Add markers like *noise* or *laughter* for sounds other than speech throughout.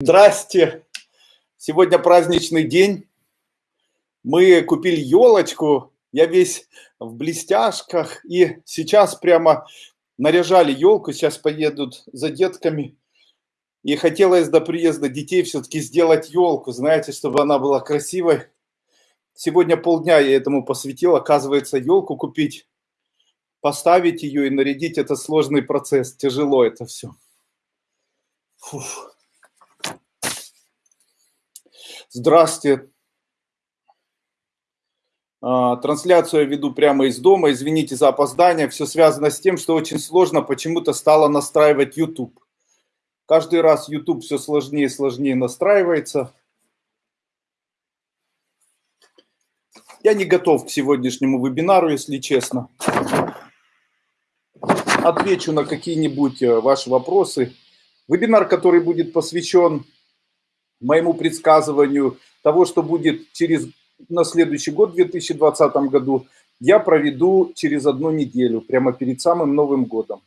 Здрасте! Сегодня праздничный день. Мы купили елочку. Я весь в блестяшках. И сейчас прямо наряжали елку. Сейчас поедут за детками. И хотелось до приезда детей все-таки сделать елку, знаете, чтобы она была красивой. Сегодня полдня я этому посвятил. Оказывается, елку купить, поставить ее и нарядить – это сложный процесс. Тяжело это все. Фух. Здравствуйте. А, трансляцию я веду прямо из дома. Извините за опоздание. Все связано с тем, что очень сложно почему-то стало настраивать YouTube. Каждый раз YouTube все сложнее и сложнее настраивается. Я не готов к сегодняшнему вебинару, если честно. Отвечу на какие-нибудь э, ваши вопросы. Вебинар, который будет посвящен моему предсказыванию того, что будет через на следующий год, в 2020 году, я проведу через одну неделю, прямо перед самым Новым годом.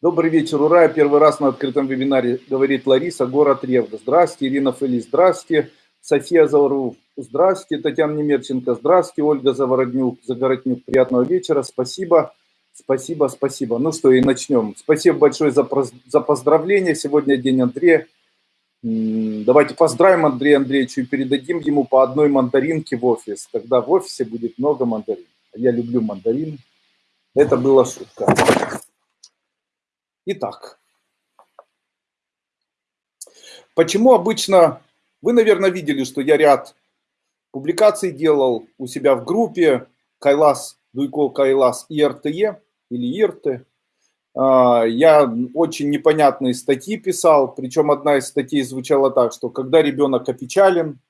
Добрый вечер, ура! Первый раз на открытом вебинаре говорит Лариса, город Ревда. Здравствуйте, Ирина Фелис, здравствуйте. София Зауру, здравствуйте. Татьяна Немерченко, здравствуйте. Ольга Заворотнюк, Загороднюк, приятного вечера. Спасибо, спасибо, спасибо. Ну что, и начнем. Спасибо большое за, за поздравления. Сегодня день Андрея. Давайте поздравим Андрея Андреевича и передадим ему по одной мандаринке в офис. Тогда в офисе будет много мандарин. Я люблю мандарин. Это была шутка. Итак. Почему обычно вы, наверное, видели, что я ряд публикаций делал у себя в группе Кайлас, Дуйко Кайлас ИРТЕ или ИРТ. А, я очень непонятные статьи писал, причем одна из статей звучала так, что когда ребенок опечален,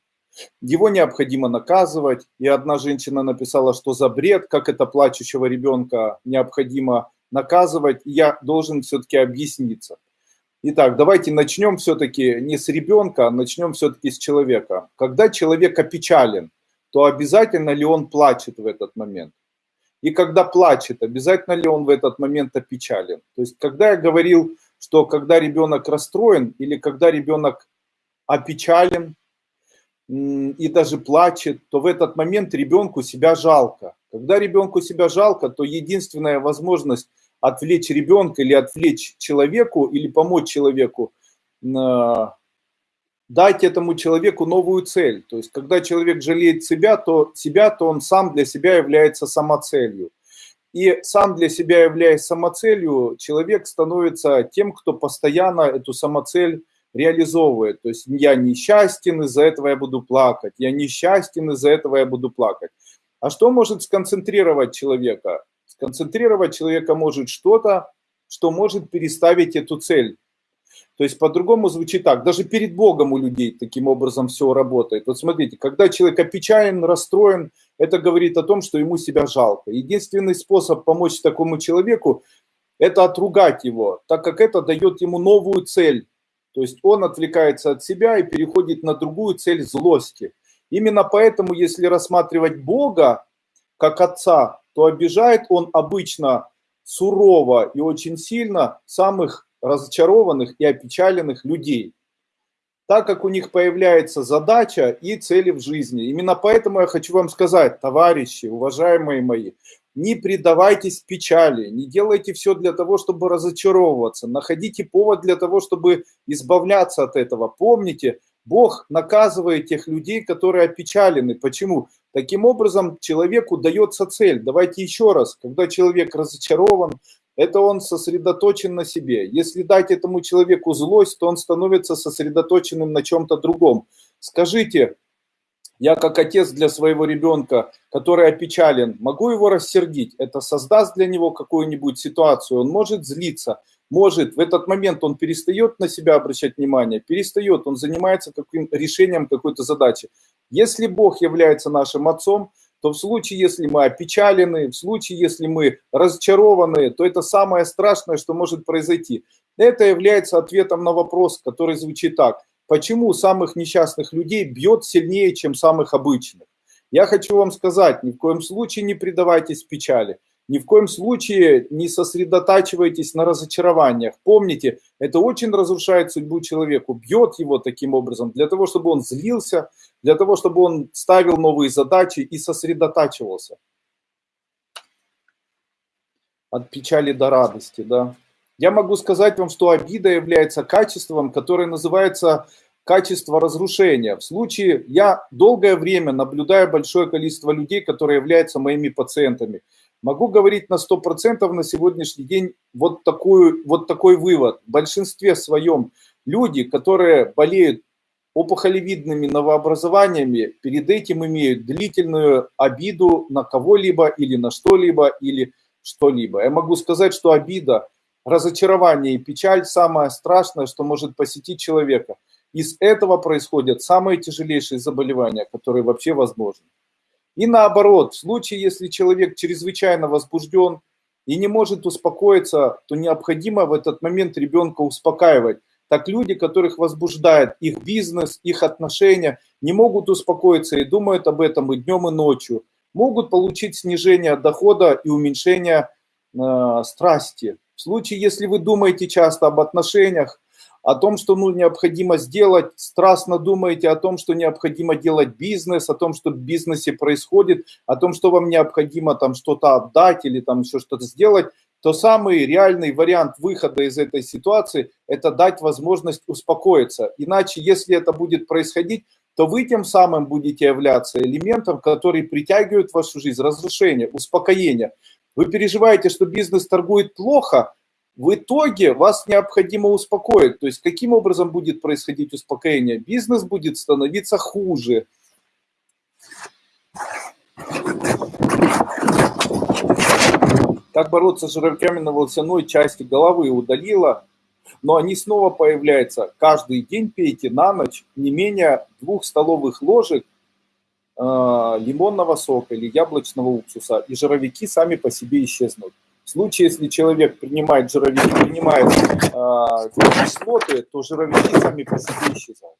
его необходимо наказывать. И одна женщина написала, что за бред, как это плачущего ребенка необходимо наказывать. И я должен все-таки объясниться. Итак, давайте начнем все-таки не с ребенка, а начнем все-таки с человека. Когда человек опечален, то обязательно ли он плачет в этот момент? И когда плачет, обязательно ли он в этот момент опечален? То есть, когда я говорил, что когда ребенок расстроен или когда ребенок опечален и даже плачет, то в этот момент ребенку себя жалко. Когда ребенку себя жалко, то единственная возможность отвлечь ребенка или отвлечь человеку, или помочь человеку, дать этому человеку новую цель. То есть, когда человек жалеет себя, то себя, то он сам для себя является самоцелью. И сам для себя являясь самоцелью, человек становится тем, кто постоянно эту самоцель реализовывает. То есть я несчастен, из-за этого я буду плакать. Я несчастен, из-за этого я буду плакать. А что может сконцентрировать человека? Концентрировать человека может что-то, что может переставить эту цель. То есть по-другому звучит так, даже перед Богом у людей таким образом все работает. Вот смотрите, когда человек опечален, расстроен, это говорит о том, что ему себя жалко. Единственный способ помочь такому человеку – это отругать его, так как это дает ему новую цель. То есть он отвлекается от себя и переходит на другую цель злости. Именно поэтому, если рассматривать Бога как Отца, то обижает он обычно сурово и очень сильно самых разочарованных и опечаленных людей, так как у них появляется задача и цели в жизни. Именно поэтому я хочу вам сказать, товарищи, уважаемые мои, не предавайтесь печали, не делайте все для того, чтобы разочаровываться, находите повод для того, чтобы избавляться от этого. Помните, Бог наказывает тех людей, которые опечалены. Почему? Таким образом, человеку дается цель. Давайте еще раз. Когда человек разочарован, это он сосредоточен на себе. Если дать этому человеку злость, то он становится сосредоточенным на чем-то другом. Скажите, я как отец для своего ребенка, который опечален, могу его рассердить? Это создаст для него какую-нибудь ситуацию, он может злиться, может, в этот момент он перестает на себя обращать внимание, перестает, он занимается каким решением какой-то задачи. Если Бог является нашим отцом, то в случае, если мы опечалены, в случае, если мы разочарованы, то это самое страшное, что может произойти. Это является ответом на вопрос, который звучит так. Почему самых несчастных людей бьет сильнее, чем самых обычных? Я хочу вам сказать, ни в коем случае не предавайтесь печали. Ни в коем случае не сосредотачивайтесь на разочарованиях. Помните, это очень разрушает судьбу человеку, бьет его таким образом, для того, чтобы он злился, для того, чтобы он ставил новые задачи и сосредотачивался. От печали до радости, да. Я могу сказать вам, что обида является качеством, которое называется качество разрушения. В случае, я долгое время наблюдаю большое количество людей, которые являются моими пациентами. Могу говорить на 100% на сегодняшний день вот, такую, вот такой вывод. В большинстве своем люди, которые болеют опухолевидными новообразованиями, перед этим имеют длительную обиду на кого-либо или на что-либо или что-либо. Я могу сказать, что обида, разочарование и печаль – самое страшное, что может посетить человека. Из этого происходят самые тяжелейшие заболевания, которые вообще возможны. И наоборот, в случае, если человек чрезвычайно возбужден и не может успокоиться, то необходимо в этот момент ребенка успокаивать. Так люди, которых возбуждает их бизнес, их отношения, не могут успокоиться и думают об этом и днем, и ночью. Могут получить снижение дохода и уменьшение э, страсти. В случае, если вы думаете часто об отношениях, о том, что ну, необходимо сделать, страстно думаете о том, что необходимо делать бизнес, о том, что в бизнесе происходит, о том, что вам необходимо там что-то отдать или там еще что-то сделать, то самый реальный вариант выхода из этой ситуации – это дать возможность успокоиться. Иначе, если это будет происходить, то вы тем самым будете являться элементом, который притягивает в вашу жизнь разрушение, успокоение. Вы переживаете, что бизнес торгует плохо – в итоге вас необходимо успокоить. То есть каким образом будет происходить успокоение? Бизнес будет становиться хуже. Как бороться с жировками на волосяной части головы удалила, но они снова появляются. Каждый день пейте на ночь не менее двух столовых ложек э, лимонного сока или яблочного уксуса, и жировики сами по себе исчезнут. В случае, если человек принимает жировики, принимает э, кислоты, то жировики сами по себе исчезают.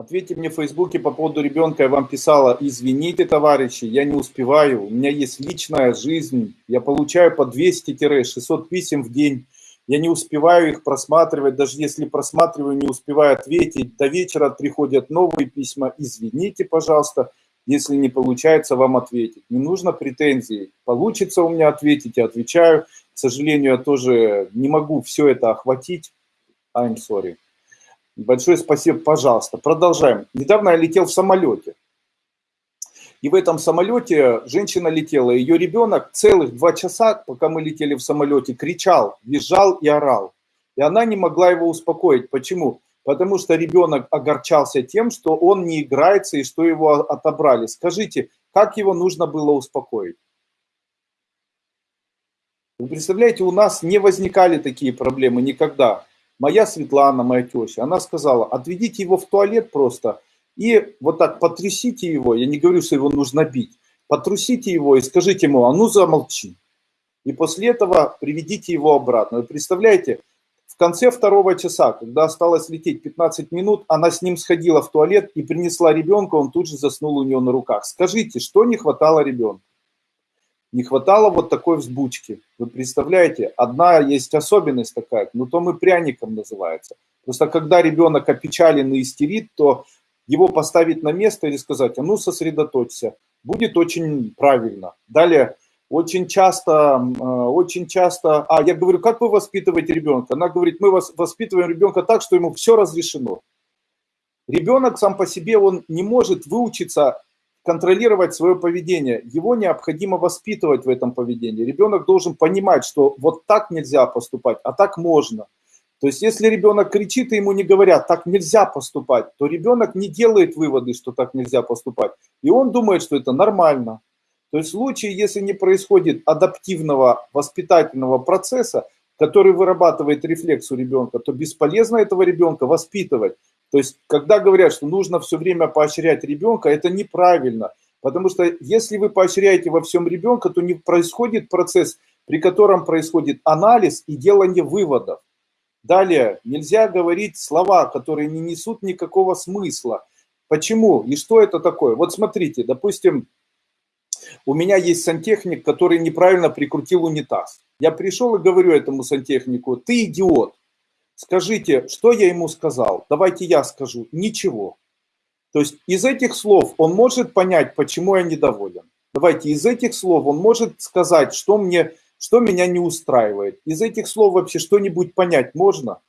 Ответьте мне в Фейсбуке по поводу ребенка. Я вам писала, извините, товарищи, я не успеваю. У меня есть личная жизнь. Я получаю по 200-600 писем в день. Я не успеваю их просматривать, даже если просматриваю, не успеваю ответить. До вечера приходят новые письма. Извините, пожалуйста, если не получается вам ответить. Не нужно претензий. Получится у меня ответить, я отвечаю. К сожалению, я тоже не могу все это охватить. I'm sorry. Большое спасибо, пожалуйста. Продолжаем. Недавно я летел в самолете. И в этом самолете женщина летела, ее ребенок целых два часа, пока мы летели в самолете, кричал, визжал и орал. И она не могла его успокоить. Почему? Потому что ребенок огорчался тем, что он не играется и что его отобрали. Скажите, как его нужно было успокоить? Вы представляете, у нас не возникали такие проблемы никогда. Моя Светлана, моя теща, она сказала, отведите его в туалет просто – и вот так потрясите его, я не говорю, что его нужно бить, потрусите его и скажите ему, а ну замолчи. И после этого приведите его обратно. Вы представляете, в конце второго часа, когда осталось лететь 15 минут, она с ним сходила в туалет и принесла ребенка, он тут же заснул у нее на руках. Скажите, что не хватало ребенку? Не хватало вот такой взбучки. Вы представляете, одна есть особенность такая, ну то мы пряником называется. Просто когда ребенок опечален и истерит, то его поставить на место или сказать, а ну сосредоточься, будет очень правильно. Далее, очень часто, э, очень часто, а я говорю, как вы воспитываете ребенка? Она говорит, мы воспитываем ребенка так, что ему все разрешено. Ребенок сам по себе, он не может выучиться контролировать свое поведение. Его необходимо воспитывать в этом поведении. Ребенок должен понимать, что вот так нельзя поступать, а так можно – то есть, если ребенок кричит, и ему не говорят, так нельзя поступать, то ребенок не делает выводы, что так нельзя поступать. И он думает, что это нормально. То есть, в случае, если не происходит адаптивного воспитательного процесса, который вырабатывает рефлекс у ребенка, то бесполезно этого ребенка воспитывать. То есть, когда говорят, что нужно все время поощрять ребенка, это неправильно. Потому что если вы поощряете во всем ребенка, то не происходит процесс, при котором происходит анализ и делание выводов. Далее, нельзя говорить слова, которые не несут никакого смысла. Почему и что это такое? Вот смотрите, допустим, у меня есть сантехник, который неправильно прикрутил унитаз. Я пришел и говорю этому сантехнику, ты идиот. Скажите, что я ему сказал? Давайте я скажу. Ничего. То есть из этих слов он может понять, почему я недоволен. Давайте из этих слов он может сказать, что, мне, что меня не устраивает. Из этих слов вообще что-нибудь понять можно?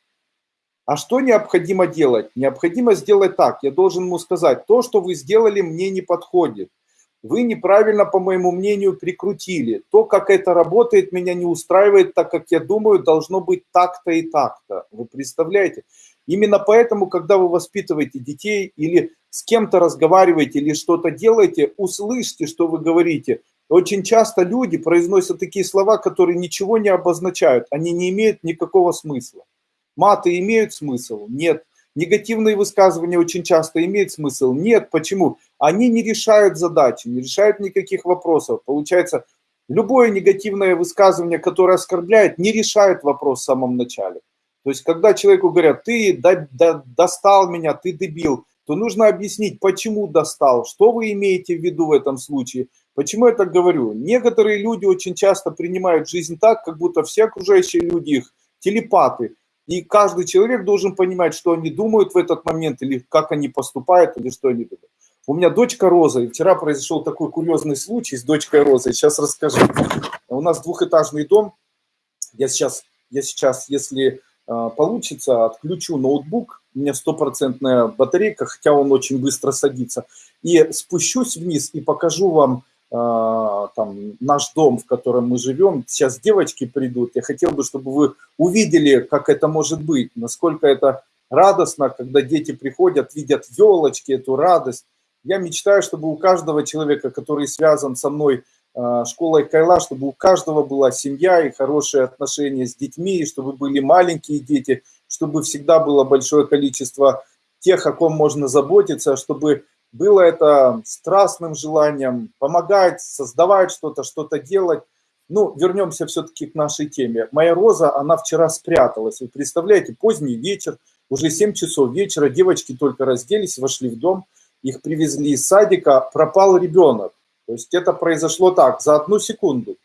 А что необходимо делать? Необходимо сделать так. Я должен ему сказать, то, что вы сделали, мне не подходит. Вы неправильно, по моему мнению, прикрутили. То, как это работает, меня не устраивает, так как я думаю, должно быть так-то и так-то. Вы представляете? Именно поэтому, когда вы воспитываете детей или с кем-то разговариваете или что-то делаете, услышьте, что вы говорите. Очень часто люди произносят такие слова, которые ничего не обозначают, они не имеют никакого смысла. Маты имеют смысл? Нет. Негативные высказывания очень часто имеют смысл? Нет. Почему? Они не решают задачи, не решают никаких вопросов. Получается, любое негативное высказывание, которое оскорбляет, не решает вопрос в самом начале. То есть, когда человеку говорят, ты до, до, достал меня, ты дебил, то нужно объяснить, почему достал, что вы имеете в виду в этом случае. Почему я так говорю? Некоторые люди очень часто принимают жизнь так, как будто все окружающие люди их телепаты. И каждый человек должен понимать, что они думают в этот момент, или как они поступают, или что они думают. У меня дочка Роза, и вчера произошел такой курьезный случай с дочкой Розой, сейчас расскажу. У нас двухэтажный дом, я сейчас, я сейчас если э, получится, отключу ноутбук, у меня стопроцентная батарейка, хотя он очень быстро садится, и спущусь вниз и покажу вам там, наш дом, в котором мы живем. Сейчас девочки придут, я хотел бы, чтобы вы увидели, как это может быть, насколько это радостно, когда дети приходят, видят елочки, эту радость. Я мечтаю, чтобы у каждого человека, который связан со мной, э, школой Кайла, чтобы у каждого была семья и хорошие отношения с детьми, и чтобы были маленькие дети, чтобы всегда было большое количество тех, о ком можно заботиться, чтобы было это страстным желанием помогать, создавать что-то, что-то делать. Ну, вернемся все-таки к нашей теме. Моя роза, она вчера спряталась. Вы представляете, поздний вечер, уже 7 часов вечера, девочки только разделись, вошли в дом – их привезли из садика, пропал ребенок. То есть это произошло так, за одну секунду.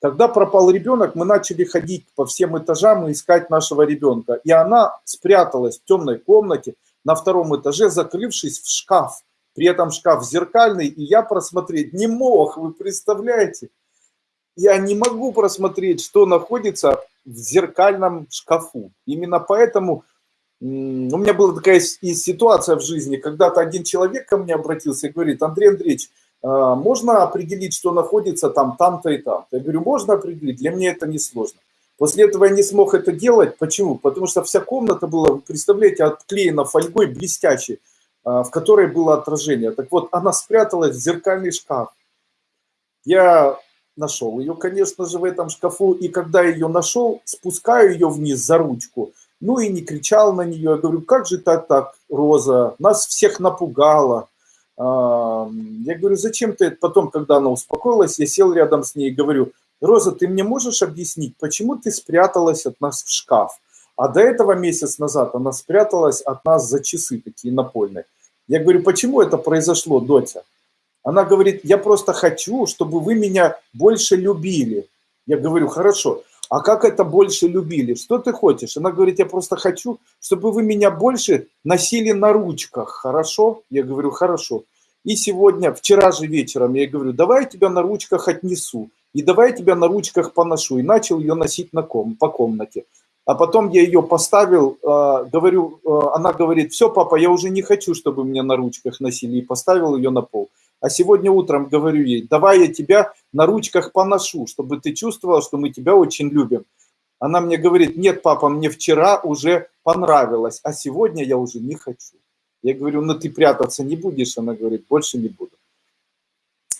Когда пропал ребенок, мы начали ходить по всем этажам и искать нашего ребенка. И она спряталась в темной комнате на втором этаже, закрывшись в шкаф. При этом шкаф зеркальный, и я просмотреть не мог, вы представляете? Я не могу просмотреть, что находится в зеркальном шкафу. Именно поэтому у меня была такая ситуация в жизни, когда-то один человек ко мне обратился и говорит, Андрей Андреевич, а, можно определить, что находится там, там-то и там? Я говорю, можно определить, для меня это не сложно. После этого я не смог это делать. Почему? Потому что вся комната была, представляете, отклеена фольгой блестящей, в которой было отражение. Так вот, она спряталась в зеркальный шкаф. Я нашел ее, конечно же, в этом шкафу, и когда ее нашел, спускаю ее вниз за ручку – ну и не кричал на нее. Я говорю, как же так так, Роза, нас всех напугала. А, я говорю, зачем ты, потом, когда она успокоилась, я сел рядом с ней и говорю, Роза, ты мне можешь объяснить, почему ты спряталась от нас в шкаф? А до этого месяц назад она спряталась от нас за часы такие напольные. Я говорю, почему это произошло, Дотя? Она говорит, я просто хочу, чтобы вы меня больше любили. Я говорю, хорошо а как это больше любили? Что ты хочешь? Она говорит, я просто хочу, чтобы вы меня больше носили на ручках. Хорошо? Я говорю, хорошо. И сегодня, вчера же вечером, я говорю, давай я тебя на ручках отнесу. И давай я тебя на ручках поношу. И начал ее носить на ком, по комнате. А потом я ее поставил, э, говорю, э, она говорит, все, папа, я уже не хочу, чтобы меня на ручках носили. И поставил ее на пол. А сегодня утром говорю ей, давай я тебя на ручках поношу, чтобы ты чувствовала, что мы тебя очень любим. Она мне говорит, нет, папа, мне вчера уже понравилось, а сегодня я уже не хочу. Я говорю, ну ты прятаться не будешь? Она говорит, больше не буду.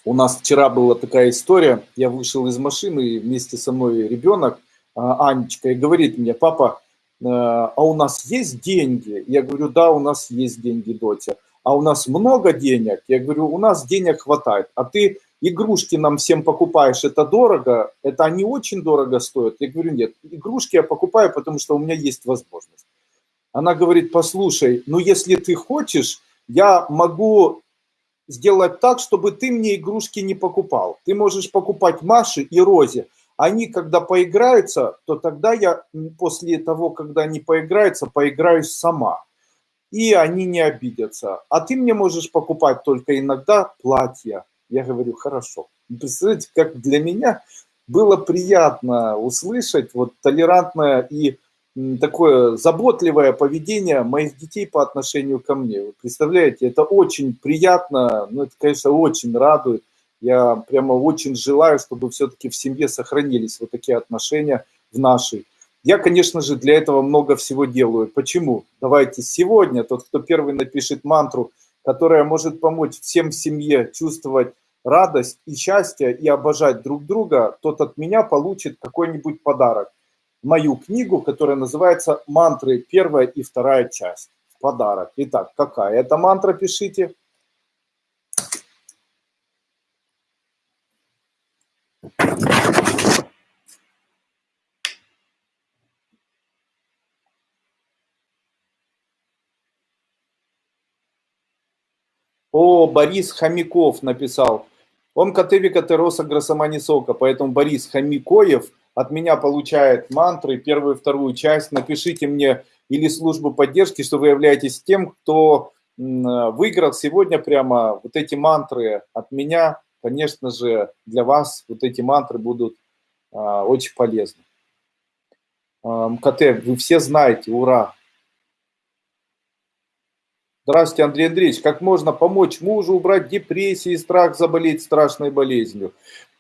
У нас вчера была такая история, я вышел из машины, и вместе со мной ребенок, а, Анечка, и говорит мне, папа, э, а у нас есть деньги? Я говорю, да, у нас есть деньги, Дотя. а у нас много денег. Я говорю, у нас денег хватает, а ты игрушки нам всем покупаешь, это дорого, это они очень дорого стоят. Я говорю, нет, игрушки я покупаю, потому что у меня есть возможность. Она говорит, послушай, ну если ты хочешь, я могу сделать так, чтобы ты мне игрушки не покупал. Ты можешь покупать Маше и Розе. Они, когда поиграются, то тогда я после того, когда они поиграются, поиграюсь сама. И они не обидятся. А ты мне можешь покупать только иногда платья. Я говорю, хорошо. Представляете, как для меня было приятно услышать вот толерантное и такое заботливое поведение моих детей по отношению ко мне. Вы представляете, это очень приятно, ну это, конечно, очень радует. Я прямо очень желаю, чтобы все-таки в семье сохранились вот такие отношения в нашей. Я, конечно же, для этого много всего делаю. Почему? Давайте сегодня тот, кто первый напишет мантру, которая может помочь всем в семье чувствовать радость и счастье и обожать друг друга, тот от меня получит какой-нибудь подарок мою книгу, которая называется «Мантры. Первая и вторая часть». Подарок. Итак, какая это мантра, пишите. О, Борис Хомяков написал. Он котевика тероса гросомани сока, поэтому Борис Хомякоев – от меня получает мантры, первую и вторую часть. Напишите мне или службу поддержки, что вы являетесь тем, кто выиграл сегодня прямо вот эти мантры от меня. Конечно же, для вас вот эти мантры будут а, очень полезны. МКТ, вы все знаете, ура! Здравствуйте, Андрей Андреевич. Как можно помочь мужу убрать депрессию и страх заболеть страшной болезнью?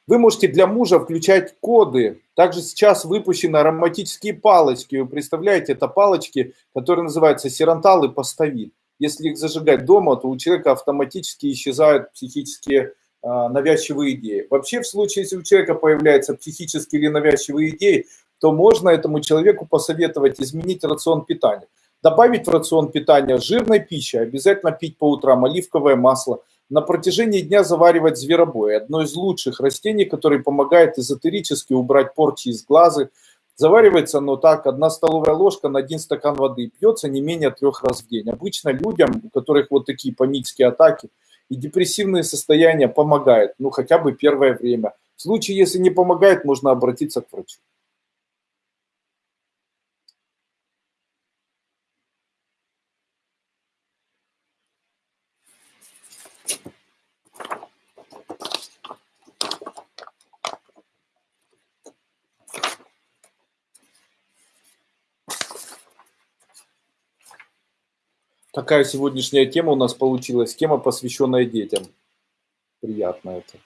Вы можете для мужа включать коды. Также сейчас выпущены ароматические палочки. Вы представляете, это палочки, которые называются сирантал и поставит. Если их зажигать дома, то у человека автоматически исчезают психические навязчивые идеи. Вообще, в случае, если у человека появляются психические или навязчивые идеи, то можно этому человеку посоветовать изменить рацион питания. Добавить в рацион питания жирной пищи, обязательно пить по утрам оливковое масло – на протяжении дня заваривать зверобой. Одно из лучших растений, которое помогает эзотерически убрать порчи из глаза. Заваривается оно так, одна столовая ложка на один стакан воды. Пьется не менее трех раз в день. Обычно людям, у которых вот такие панические атаки и депрессивные состояния, помогает, ну хотя бы первое время. В случае, если не помогает, можно обратиться к врачу. Такая сегодняшняя тема у нас получилась. Тема, посвященная детям. Приятно это.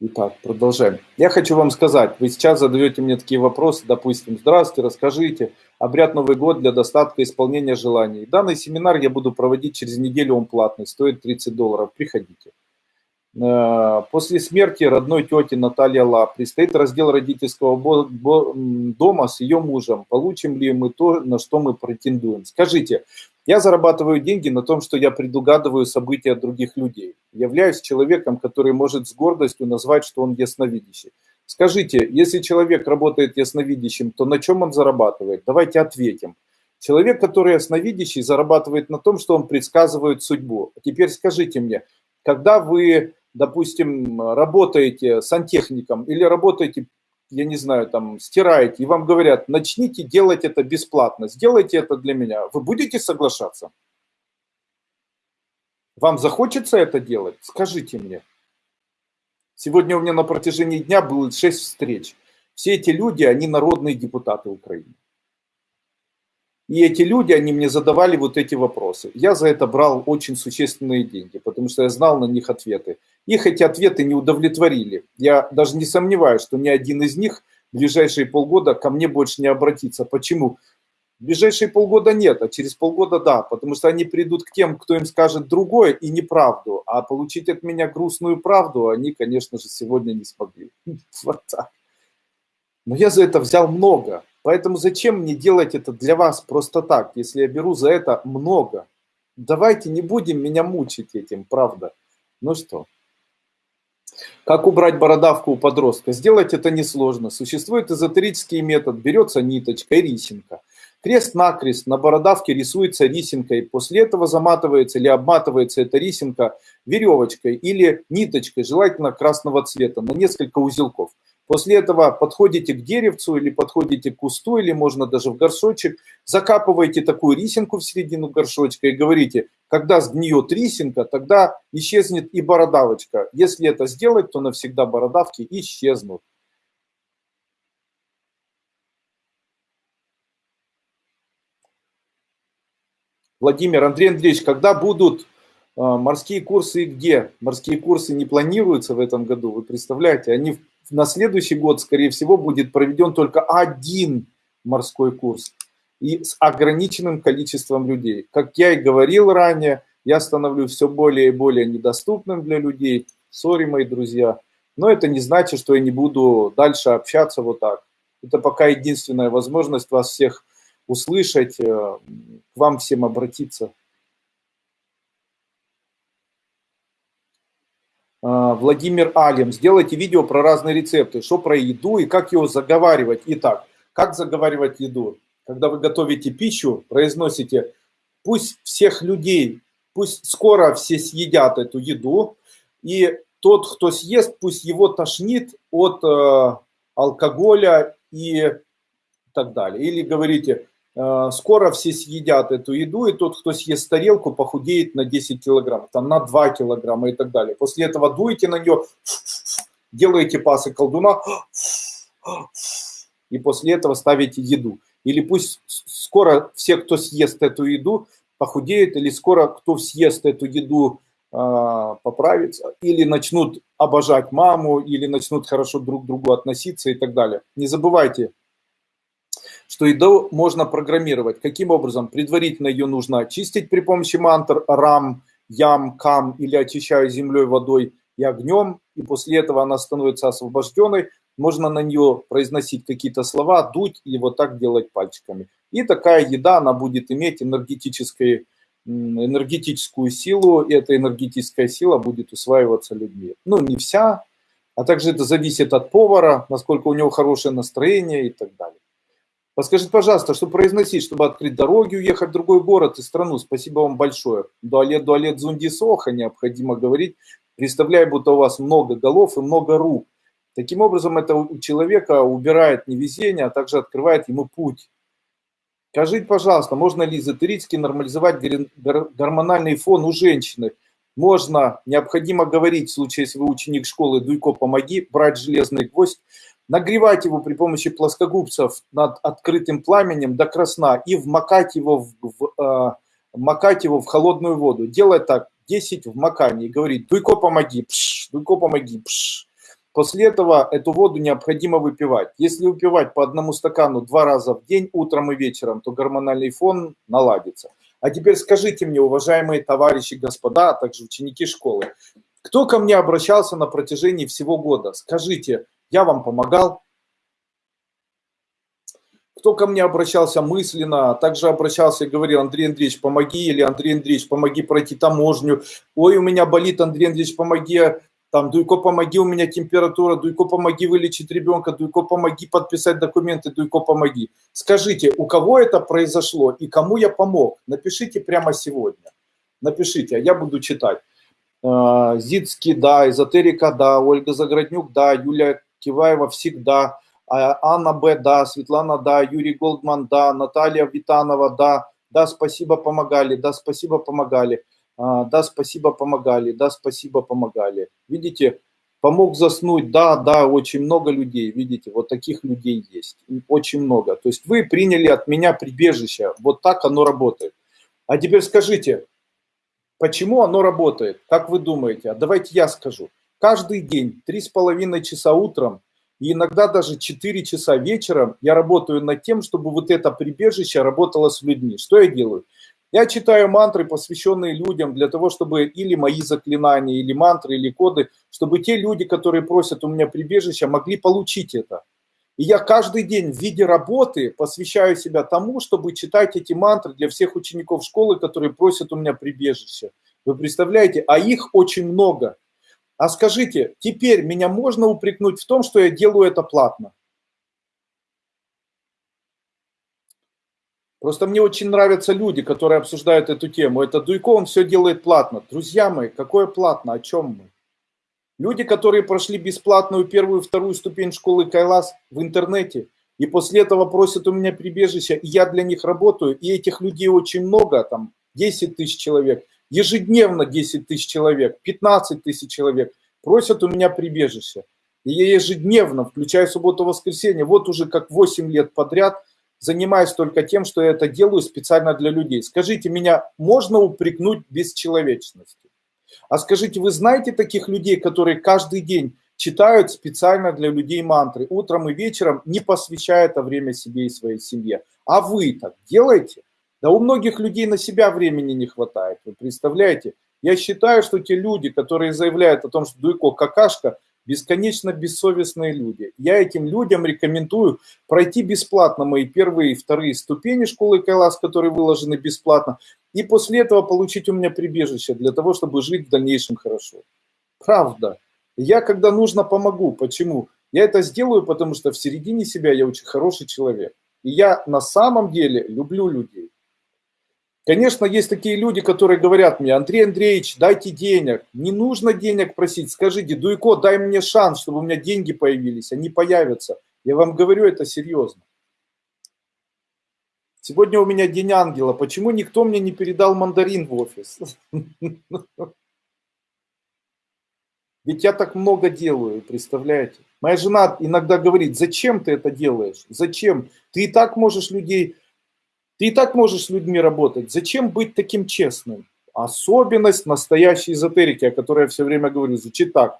Итак, продолжаем. Я хочу вам сказать, вы сейчас задаете мне такие вопросы, допустим, здравствуйте, расскажите, обряд Новый год для достатка исполнения желаний. Данный семинар я буду проводить через неделю, он платный, стоит 30 долларов, приходите. Э, после смерти родной тети Наталья Ла предстоит раздел родительского дома с ее мужем. Получим ли мы то, на что мы претендуем? Скажите, я зарабатываю деньги на том, что я предугадываю события других людей. Являюсь человеком, который может с гордостью назвать, что он ясновидящий. Скажите, если человек работает ясновидящим, то на чем он зарабатывает? Давайте ответим. Человек, который ясновидящий, зарабатывает на том, что он предсказывает судьбу. А теперь скажите мне, когда вы допустим, работаете сантехником или работаете, я не знаю, там, стираете, и вам говорят, начните делать это бесплатно, сделайте это для меня, вы будете соглашаться? Вам захочется это делать? Скажите мне. Сегодня у меня на протяжении дня было 6 встреч. Все эти люди, они народные депутаты Украины. И эти люди, они мне задавали вот эти вопросы. Я за это брал очень существенные деньги, потому что я знал на них ответы. Их эти ответы не удовлетворили. Я даже не сомневаюсь, что ни один из них в ближайшие полгода ко мне больше не обратится. Почему? В ближайшие полгода нет, а через полгода да, потому что они придут к тем, кто им скажет другое и неправду, а получить от меня грустную правду они, конечно же, сегодня не смогли. *laughs* Вот так. Но я за это взял много Поэтому зачем мне делать это для вас просто так, если я беру за это много? Давайте не будем меня мучить этим, правда. Ну что? Как убрать бородавку у подростка? Сделать это несложно. Существует эзотерический метод. Берется ниточка и рисинка. Крест-накрест на бородавке рисуется рисинкой. После этого заматывается или обматывается эта рисинка веревочкой или ниточкой, желательно красного цвета, на несколько узелков. После этого подходите к деревцу или подходите к кусту, или можно даже в горшочек, закапываете такую рисинку в середину горшочка и говорите, когда сгниет рисинка, тогда исчезнет и бородавочка. Если это сделать, то навсегда бородавки исчезнут. Владимир Андрей Андреевич, когда будут а, морские курсы и где? Морские курсы не планируются в этом году, вы представляете? Они на следующий год, скорее всего, будет проведен только один морской курс и с ограниченным количеством людей. Как я и говорил ранее, я становлюсь все более и более недоступным для людей. Сори, мои друзья. Но это не значит, что я не буду дальше общаться вот так. Это пока единственная возможность вас всех услышать, э, к вам всем обратиться. Владимир Алим, сделайте видео про разные рецепты, что про еду и как его заговаривать. Итак, как заговаривать еду? Когда вы готовите пищу, произносите, пусть всех людей, пусть скоро все съедят эту еду, и тот, кто съест, пусть его тошнит от э, алкоголя и так далее. Или говорите, скоро все съедят эту еду, и тот, кто съест тарелку, похудеет на 10 килограмм, там на 2 килограмма и так далее. После этого дуете на нее, делаете пасы колдуна, и после этого ставите еду. Или пусть скоро все, кто съест эту еду, похудеют, или скоро кто съест эту еду, э, поправится, или начнут обожать маму, или начнут хорошо друг к другу относиться и так далее. Не забывайте, что еду можно программировать. Каким образом? Предварительно ее нужно очистить при помощи мантр рам, ям, кам или очищаю землей, водой и огнем, и после этого она становится освобожденной. Можно на нее произносить какие-то слова, дуть и вот так делать пальчиками. И такая еда, она будет иметь энергетическую, энергетическую силу, и эта энергетическая сила будет усваиваться людьми. Ну, не вся, а также это зависит от повара, насколько у него хорошее настроение и так далее. Подскажите, пожалуйста, что произносить, чтобы открыть дороги, уехать в другой город и страну? Спасибо вам большое. Дуалет, дуалет, зунди, соха необходимо говорить. Представляю, будто у вас много голов и много рук. Таким образом, это у человека убирает невезение, а также открывает ему путь. Скажите, пожалуйста, можно ли эзотерически нормализовать гормональный фон у женщины? Можно, необходимо говорить, в случае, если вы ученик школы Дуйко, помоги, брать железный гвоздь, нагревать его при помощи плоскогубцев над открытым пламенем до красна и вмакать его в, в, э, макать его в холодную воду. Делать так 10 вмаканий и говорить «Дуйко, помоги!» пш, «Дуйко, помоги!» пш. После этого эту воду необходимо выпивать. Если выпивать по одному стакану два раза в день, утром и вечером, то гормональный фон наладится. А теперь скажите мне, уважаемые товарищи, господа, а также ученики школы, кто ко мне обращался на протяжении всего года? Скажите, я вам помогал. Кто ко мне обращался мысленно, также обращался и говорил, Андрей Андреевич, помоги, или Андрей Андреевич, помоги пройти таможню. Ой, у меня болит, Андрей Андреевич, помоги, там, Дуйко, помоги, у меня температура, Дуйко, помоги вылечить ребенка, Дуйко, помоги подписать документы, Дуйко, помоги. Скажите, у кого это произошло и кому я помог? Напишите прямо сегодня. Напишите, а я буду читать. А, Зицкий, да, Эзотерика, да, Ольга Заграднюк, да, Юлия Киваева всегда, а, Анна Б. Да, Светлана Да, Юрий Голдман Да, Наталья Витанова Да, да, спасибо, помогали, да, спасибо, помогали, а, да, спасибо, помогали, да, спасибо, помогали. Видите, помог заснуть, да, да, очень много людей, видите, вот таких людей есть, очень много. То есть вы приняли от меня прибежище, вот так оно работает. А теперь скажите, почему оно работает? Как вы думаете? А давайте я скажу. Каждый день, три с половиной часа утром и иногда даже 4 часа вечером я работаю над тем, чтобы вот это прибежище работало с людьми. Что я делаю? Я читаю мантры, посвященные людям, для того, чтобы или мои заклинания, или мантры, или коды, чтобы те люди, которые просят у меня прибежища, могли получить это. И я каждый день в виде работы посвящаю себя тому, чтобы читать эти мантры для всех учеников школы, которые просят у меня прибежище. Вы представляете? А их очень много. А скажите, теперь меня можно упрекнуть в том, что я делаю это платно? Просто мне очень нравятся люди, которые обсуждают эту тему. Это Дуйко, он все делает платно. Друзья мои, какое платно, о чем мы? Люди, которые прошли бесплатную первую, вторую ступень школы Кайлас в интернете, и после этого просят у меня прибежище, и я для них работаю, и этих людей очень много, там 10 тысяч человек, ежедневно 10 тысяч человек, 15 тысяч человек просят у меня прибежище. И я ежедневно, включая субботу-воскресенье, вот уже как 8 лет подряд – занимаюсь только тем, что я это делаю специально для людей. Скажите, меня можно упрекнуть бесчеловечности? А скажите, вы знаете таких людей, которые каждый день читают специально для людей мантры, утром и вечером, не посвящая это время себе и своей семье? А вы так делаете? Да у многих людей на себя времени не хватает, вы представляете? Я считаю, что те люди, которые заявляют о том, что Дуйко какашка, бесконечно бессовестные люди. Я этим людям рекомендую пройти бесплатно мои первые и вторые ступени школы Кайлас, которые выложены бесплатно, и после этого получить у меня прибежище для того, чтобы жить в дальнейшем хорошо. Правда. Я, когда нужно, помогу. Почему? Я это сделаю, потому что в середине себя я очень хороший человек. И я на самом деле люблю людей. Конечно, есть такие люди, которые говорят мне, Андрей Андреевич, дайте денег. Не нужно денег просить. Скажите, Дуйко, дай мне шанс, чтобы у меня деньги появились. Они появятся. Я вам говорю это серьезно. Сегодня у меня день ангела. Почему никто мне не передал мандарин в офис? *laughs* Ведь я так много делаю, представляете? Моя жена иногда говорит, зачем ты это делаешь? Зачем? Ты и так можешь людей ты и так можешь с людьми работать. Зачем быть таким честным? Особенность настоящей эзотерики, о которой я все время говорю, звучит так.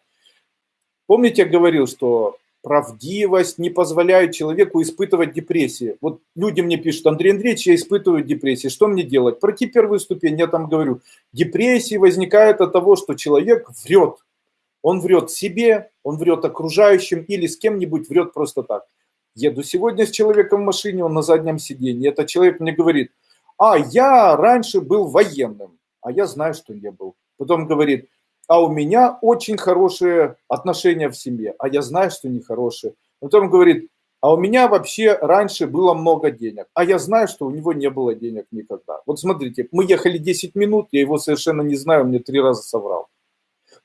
Помните, я говорил, что правдивость не позволяет человеку испытывать депрессию. Вот люди мне пишут, Андрей Андреевич, я испытываю депрессию, что мне делать? Пройти первую ступень, я там говорю, депрессии возникает от того, что человек врет. Он врет себе, он врет окружающим или с кем-нибудь врет просто так. Еду сегодня с человеком в машине, он на заднем сиденье. Этот человек мне говорит, а я раньше был военным, а я знаю, что не был. Потом говорит, а у меня очень хорошие отношения в семье, а я знаю, что нехорошие. Потом говорит, а у меня вообще раньше было много денег, а я знаю, что у него не было денег никогда. Вот смотрите, мы ехали 10 минут, я его совершенно не знаю, он мне три раза соврал.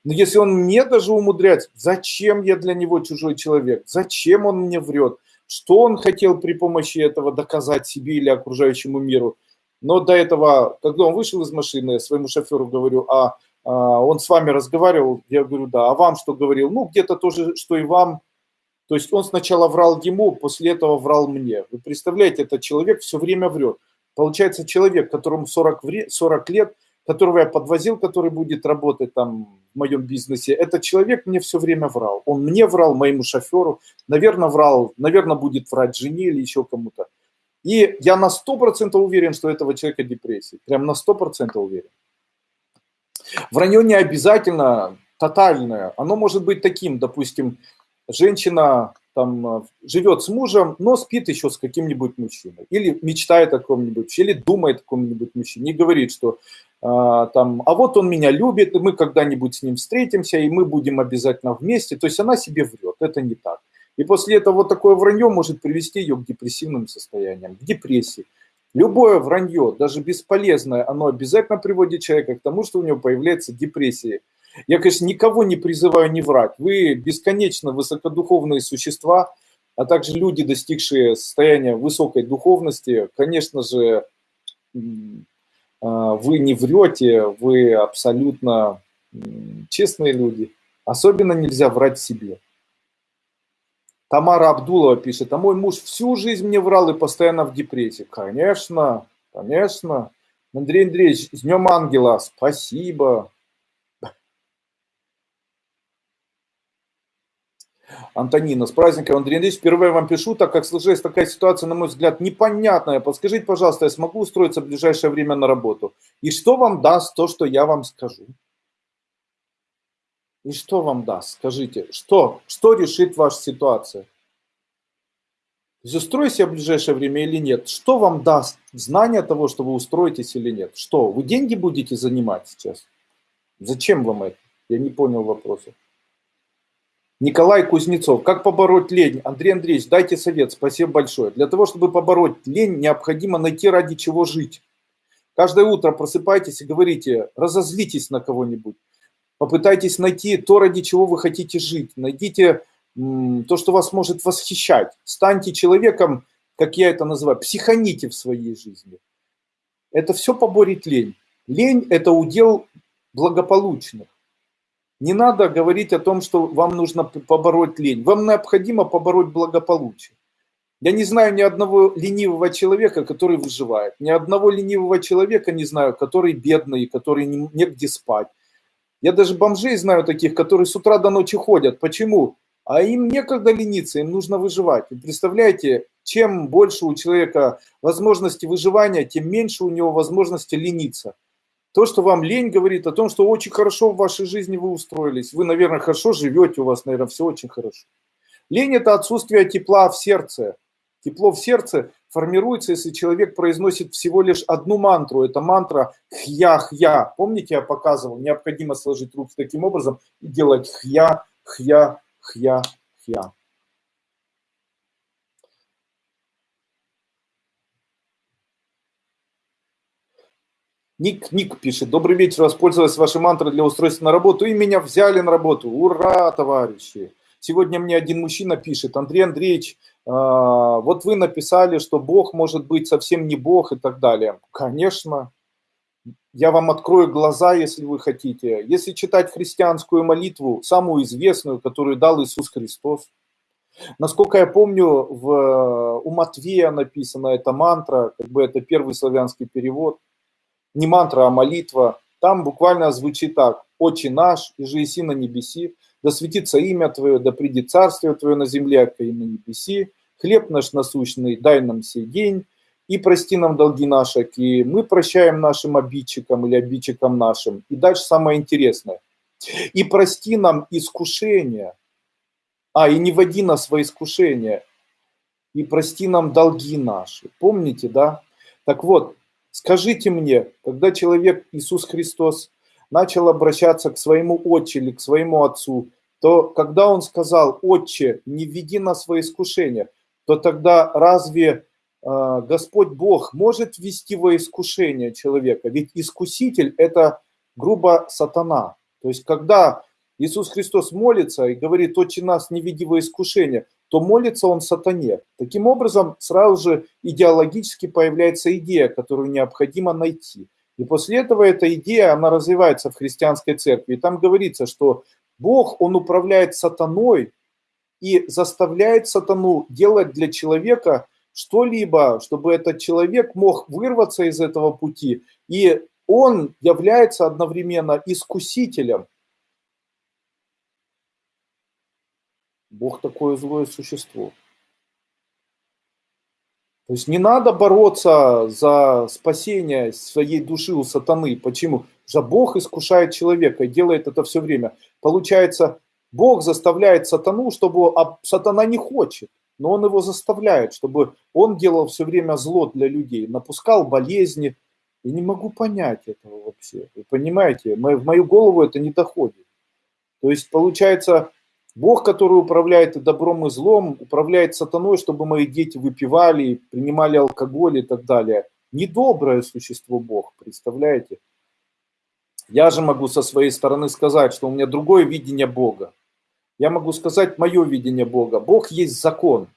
Но если он мне даже умудряется, зачем я для него чужой человек? Зачем он мне врет? Что он хотел при помощи этого доказать себе или окружающему миру. Но до этого, когда он вышел из машины, я своему шоферу говорю, а, а он с вами разговаривал, я говорю, да, а вам что говорил? Ну, где-то тоже, что и вам. То есть он сначала врал ему, после этого врал мне. Вы представляете, этот человек все время врет. Получается, человек, которому 40, 40 лет, которого я подвозил, который будет работать там в моем бизнесе, этот человек мне все время врал. Он мне врал, моему шоферу, наверное, врал, наверное, будет врать жене или еще кому-то. И я на 100% уверен, что у этого человека депрессия. Прям на 100% уверен. Вранье не обязательно тотальное. Оно может быть таким, допустим, женщина там живет с мужем, но спит еще с каким-нибудь мужчиной. Или мечтает о ком-нибудь, или думает о ком-нибудь мужчине. Не говорит, что а, там, а вот он меня любит, и мы когда-нибудь с ним встретимся, и мы будем обязательно вместе. То есть она себе врет, это не так. И после этого вот такое вранье может привести ее к депрессивным состояниям, к депрессии. Любое вранье, даже бесполезное, оно обязательно приводит человека к тому, что у него появляется депрессия. Я, конечно, никого не призываю не врать. Вы бесконечно высокодуховные существа, а также люди, достигшие состояния высокой духовности, конечно же, а, вы не врете, вы абсолютно честные люди. Особенно нельзя врать себе. Тамара Абдулова пишет, а мой муж всю жизнь мне врал и постоянно в депрессии. Конечно, конечно. Андрей Андреевич, с Днем Ангела, спасибо. Антонина, с праздником, Андрей Андреевич. Впервые вам пишу, так как сложилась такая ситуация, на мой взгляд, непонятная. Подскажите, пожалуйста, я смогу устроиться в ближайшее время на работу? И что вам даст то, что я вам скажу? И что вам даст? Скажите, что? Что решит ваша ситуация? Застройся в ближайшее время или нет? Что вам даст знание того, что вы устроитесь или нет? Что, вы деньги будете занимать сейчас? Зачем вам это? Я не понял вопроса. Николай Кузнецов. Как побороть лень? Андрей Андреевич, дайте совет. Спасибо большое. Для того, чтобы побороть лень, необходимо найти ради чего жить. Каждое утро просыпайтесь и говорите, разозлитесь на кого-нибудь. Попытайтесь найти то, ради чего вы хотите жить. Найдите то, что вас может восхищать. Станьте человеком, как я это называю, психоните в своей жизни. Это все поборет лень. Лень – это удел благополучных. Не надо говорить о том, что вам нужно побороть лень. Вам необходимо побороть благополучие. Я не знаю ни одного ленивого человека, который выживает. Ни одного ленивого человека не знаю, который бедный, который не, негде спать. Я даже бомжей знаю таких, которые с утра до ночи ходят. Почему? А им некогда лениться, им нужно выживать. И представляете, чем больше у человека возможности выживания, тем меньше у него возможности лениться. То, что вам лень, говорит о том, что очень хорошо в вашей жизни вы устроились. Вы, наверное, хорошо живете, у вас, наверное, все очень хорошо. Лень – это отсутствие тепла в сердце. Тепло в сердце формируется, если человек произносит всего лишь одну мантру. Это мантра «хья-хья». Помните, я показывал, необходимо сложить руки таким образом и делать «хья, Ник, Ник пишет, добрый вечер, воспользовалась вашей мантрой для устройства на работу, и меня взяли на работу. Ура, товарищи! Сегодня мне один мужчина пишет, Андрей Андреевич, а, вот вы написали, что Бог может быть совсем не Бог и так далее. Конечно, я вам открою глаза, если вы хотите. Если читать христианскую молитву, самую известную, которую дал Иисус Христос, Насколько я помню, в, у Матвея написана эта мантра, как бы это первый славянский перевод – не мантра, а молитва. Там буквально звучит так. «Отче наш, и же иси на небеси, да светится имя Твое, да придет царствие Твое на земле, как и на небеси. Хлеб наш насущный дай нам сей день, и прости нам долги наши, и мы прощаем нашим обидчикам или обидчикам нашим». И дальше самое интересное. «И прости нам искушения». А, и не води нас во искушение. «И прости нам долги наши». Помните, да? Так вот, Скажите мне, когда человек Иисус Христос начал обращаться к своему отче или к своему отцу, то когда он сказал, отче, не введи нас во искушение, то тогда разве э, Господь Бог может ввести во искушение человека? Ведь искуситель – это грубо сатана. То есть когда Иисус Христос молится и говорит, отче нас не веди во искушение, то молится он сатане. Таким образом, сразу же идеологически появляется идея, которую необходимо найти. И после этого эта идея, она развивается в христианской церкви. И там говорится, что Бог, Он управляет сатаной и заставляет сатану делать для человека что-либо, чтобы этот человек мог вырваться из этого пути. И он является одновременно искусителем. Бог такое злое существо. То есть не надо бороться за спасение своей души у сатаны. Почему? Что Бог искушает человека и делает это все время. Получается, Бог заставляет сатану, чтобы а сатана не хочет, но он его заставляет, чтобы он делал все время зло для людей, напускал болезни. Я не могу понять этого вообще. Вы понимаете, в мою голову это не доходит. То есть, получается, Бог, который управляет и добром, и злом, управляет сатаной, чтобы мои дети выпивали, принимали алкоголь и так далее. Недоброе существо Бог, представляете? Я же могу со своей стороны сказать, что у меня другое видение Бога. Я могу сказать мое видение Бога. Бог есть закон.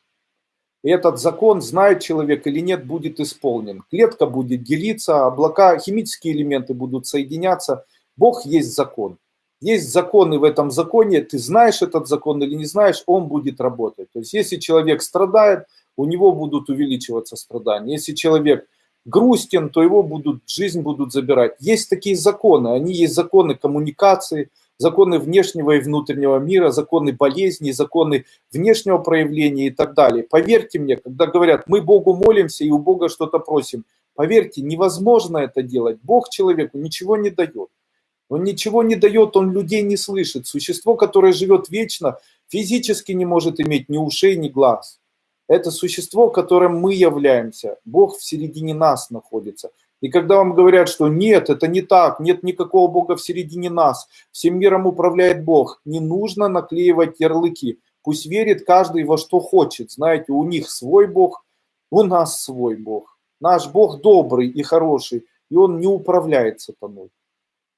И этот закон, знает человек или нет, будет исполнен. Клетка будет делиться, облака, химические элементы будут соединяться. Бог есть закон. Есть законы в этом законе, ты знаешь этот закон или не знаешь, он будет работать. То есть если человек страдает, у него будут увеличиваться страдания. Если человек грустен, то его будут, жизнь будут забирать. Есть такие законы, они есть законы коммуникации, законы внешнего и внутреннего мира, законы болезней, законы внешнего проявления и так далее. Поверьте мне, когда говорят, мы Богу молимся и у Бога что-то просим, поверьте, невозможно это делать. Бог человеку ничего не дает. Он ничего не дает, он людей не слышит. Существо, которое живет вечно, физически не может иметь ни ушей, ни глаз. Это существо, которым мы являемся. Бог в середине нас находится. И когда вам говорят, что нет, это не так, нет никакого Бога в середине нас, всем миром управляет Бог, не нужно наклеивать ярлыки. Пусть верит каждый во что хочет. Знаете, у них свой Бог, у нас свой Бог. Наш Бог добрый и хороший, и Он не управляет сатаной.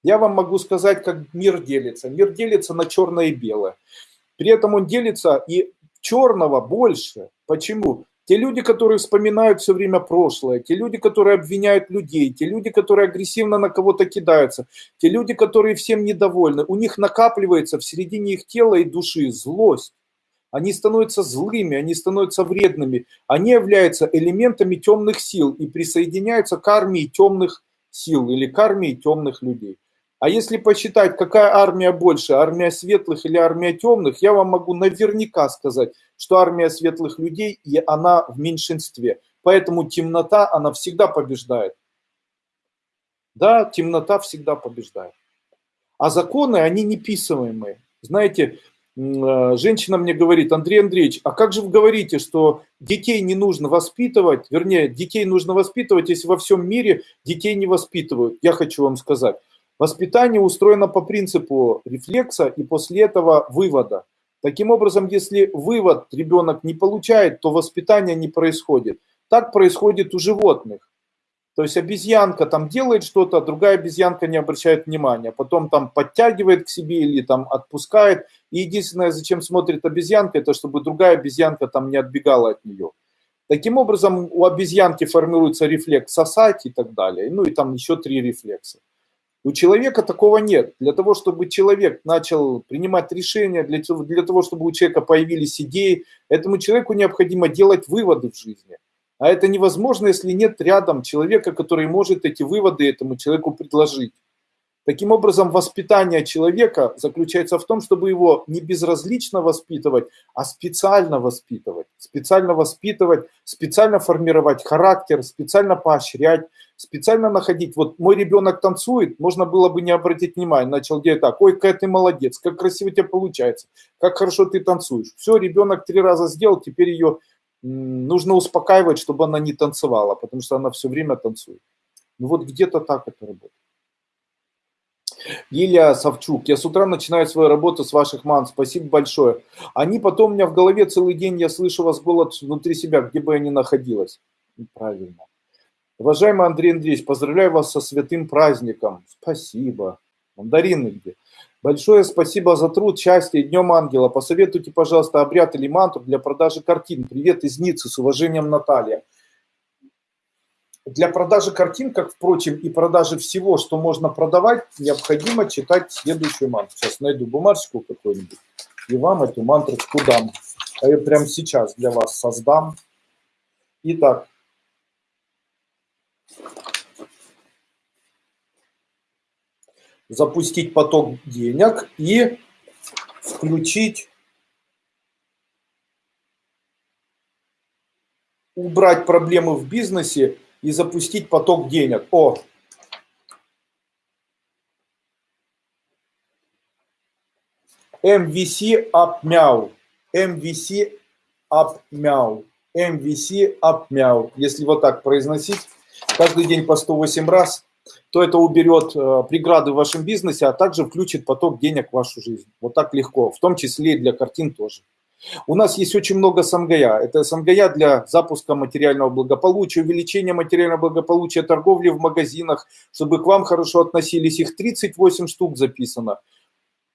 Я вам могу сказать, как мир делится. Мир делится на черное и белое. При этом он делится и черного больше. Почему? Те люди, которые вспоминают все время прошлое, те люди, которые обвиняют людей, те люди, которые агрессивно на кого-то кидаются, те люди, которые всем недовольны, у них накапливается в середине их тела и души злость. Они становятся злыми, они становятся вредными. Они являются элементами темных сил и присоединяются к армии темных сил или к армии темных людей. А если посчитать, какая армия больше, армия светлых или армия темных, я вам могу наверняка сказать, что армия светлых людей, и она в меньшинстве. Поэтому темнота, она всегда побеждает. Да, темнота всегда побеждает. А законы, они неписываемые. Знаете, э, женщина мне говорит, Андрей Андреевич, а как же вы говорите, что детей не нужно воспитывать, вернее, детей нужно воспитывать, если во всем мире детей не воспитывают? Я хочу вам сказать, Воспитание устроено по принципу рефлекса и после этого вывода. Таким образом, если вывод ребенок не получает, то воспитание не происходит. Так происходит у животных. То есть обезьянка там делает что-то, другая обезьянка не обращает внимания, потом там подтягивает к себе или там отпускает. И единственное, зачем смотрит обезьянка, это чтобы другая обезьянка там не отбегала от нее. Таким образом, у обезьянки формируется рефлекс сосать и так далее. Ну и там еще три рефлекса. У человека такого нет. Для того, чтобы человек начал принимать решения, для, для того, чтобы у человека появились идеи, этому человеку необходимо делать выводы в жизни. А это невозможно, если нет рядом человека, который может эти выводы этому человеку предложить. Таким образом, воспитание человека заключается в том, чтобы его не безразлично воспитывать, а специально воспитывать. Специально воспитывать, специально формировать характер, специально поощрять, специально находить. Вот мой ребенок танцует, можно было бы не обратить внимания, начал делать так, ой, какая ты молодец, как красиво тебе получается, как хорошо ты танцуешь. Все, ребенок три раза сделал, теперь ее нужно успокаивать, чтобы она не танцевала, потому что она все время танцует. Ну вот где-то так это работает. Лилия Савчук, я с утра начинаю свою работу с ваших ман, спасибо большое. Они потом у меня в голове целый день, я слышу вас голос внутри себя, где бы я ни находилась. Правильно. Уважаемый Андрей Андреевич, поздравляю вас со святым праздником. Спасибо. Мандарины где? Большое спасибо за труд, счастье, Днем Ангела. Посоветуйте, пожалуйста, обряд или мантру для продажи картин. Привет из Ниццы, с уважением, Наталья. Для продажи картин, как, впрочем, и продажи всего, что можно продавать, необходимо читать следующую мантру. Сейчас найду бумажку какую-нибудь и вам эту мантрочку дам. А я прямо сейчас для вас создам. Итак, запустить поток денег и включить, убрать проблемы в бизнесе и запустить поток денег. О, MVC up мяу. MVC up мяу. MVC up мяу. Если вот так произносить, каждый день по 108 раз, то это уберет э, преграды в вашем бизнесе, а также включит поток денег в вашу жизнь. Вот так легко, в том числе и для картин тоже. У нас есть очень много сангая. Это сангая для запуска материального благополучия, увеличения материального благополучия, торговли в магазинах, чтобы к вам хорошо относились. Их 38 штук записано.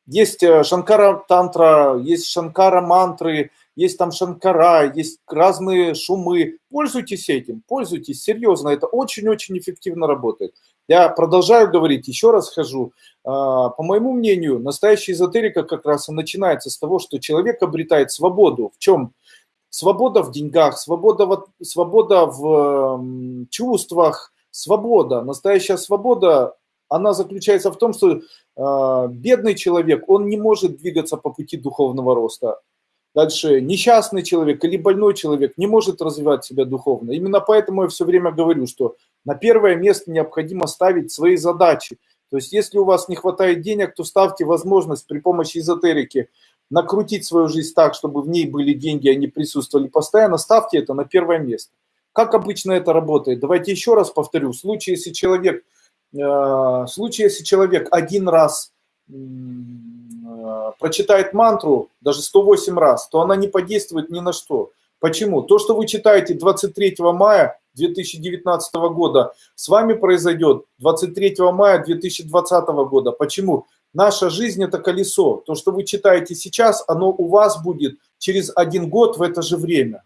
Есть э, шанкара тантра, есть шанкара мантры, есть там шанкара, есть разные шумы. Пользуйтесь этим, пользуйтесь, серьезно, это очень-очень эффективно работает. Я продолжаю говорить, еще раз хожу. А, по моему мнению, настоящая эзотерика как раз и начинается с того, что человек обретает свободу. В чем? Свобода в деньгах, свобода в, свобода в чувствах, свобода. Настоящая свобода, она заключается в том, что э, бедный человек, он не может двигаться по пути духовного роста. Дальше несчастный человек или больной человек не может развивать себя духовно. Именно поэтому я все время говорю, что на первое место необходимо ставить свои задачи. То есть если у вас не хватает денег, то ставьте возможность при помощи эзотерики накрутить свою жизнь так, чтобы в ней были деньги, они присутствовали постоянно, ставьте это на первое место. Как обычно это работает? Давайте еще раз повторю. В случае, если человек, э, в случае, если человек один раз прочитает мантру, даже 108 раз, то она не подействует ни на что. Почему? То, что вы читаете 23 мая 2019 года, с вами произойдет 23 мая 2020 года. Почему? Наша жизнь – это колесо. То, что вы читаете сейчас, оно у вас будет через один год в это же время.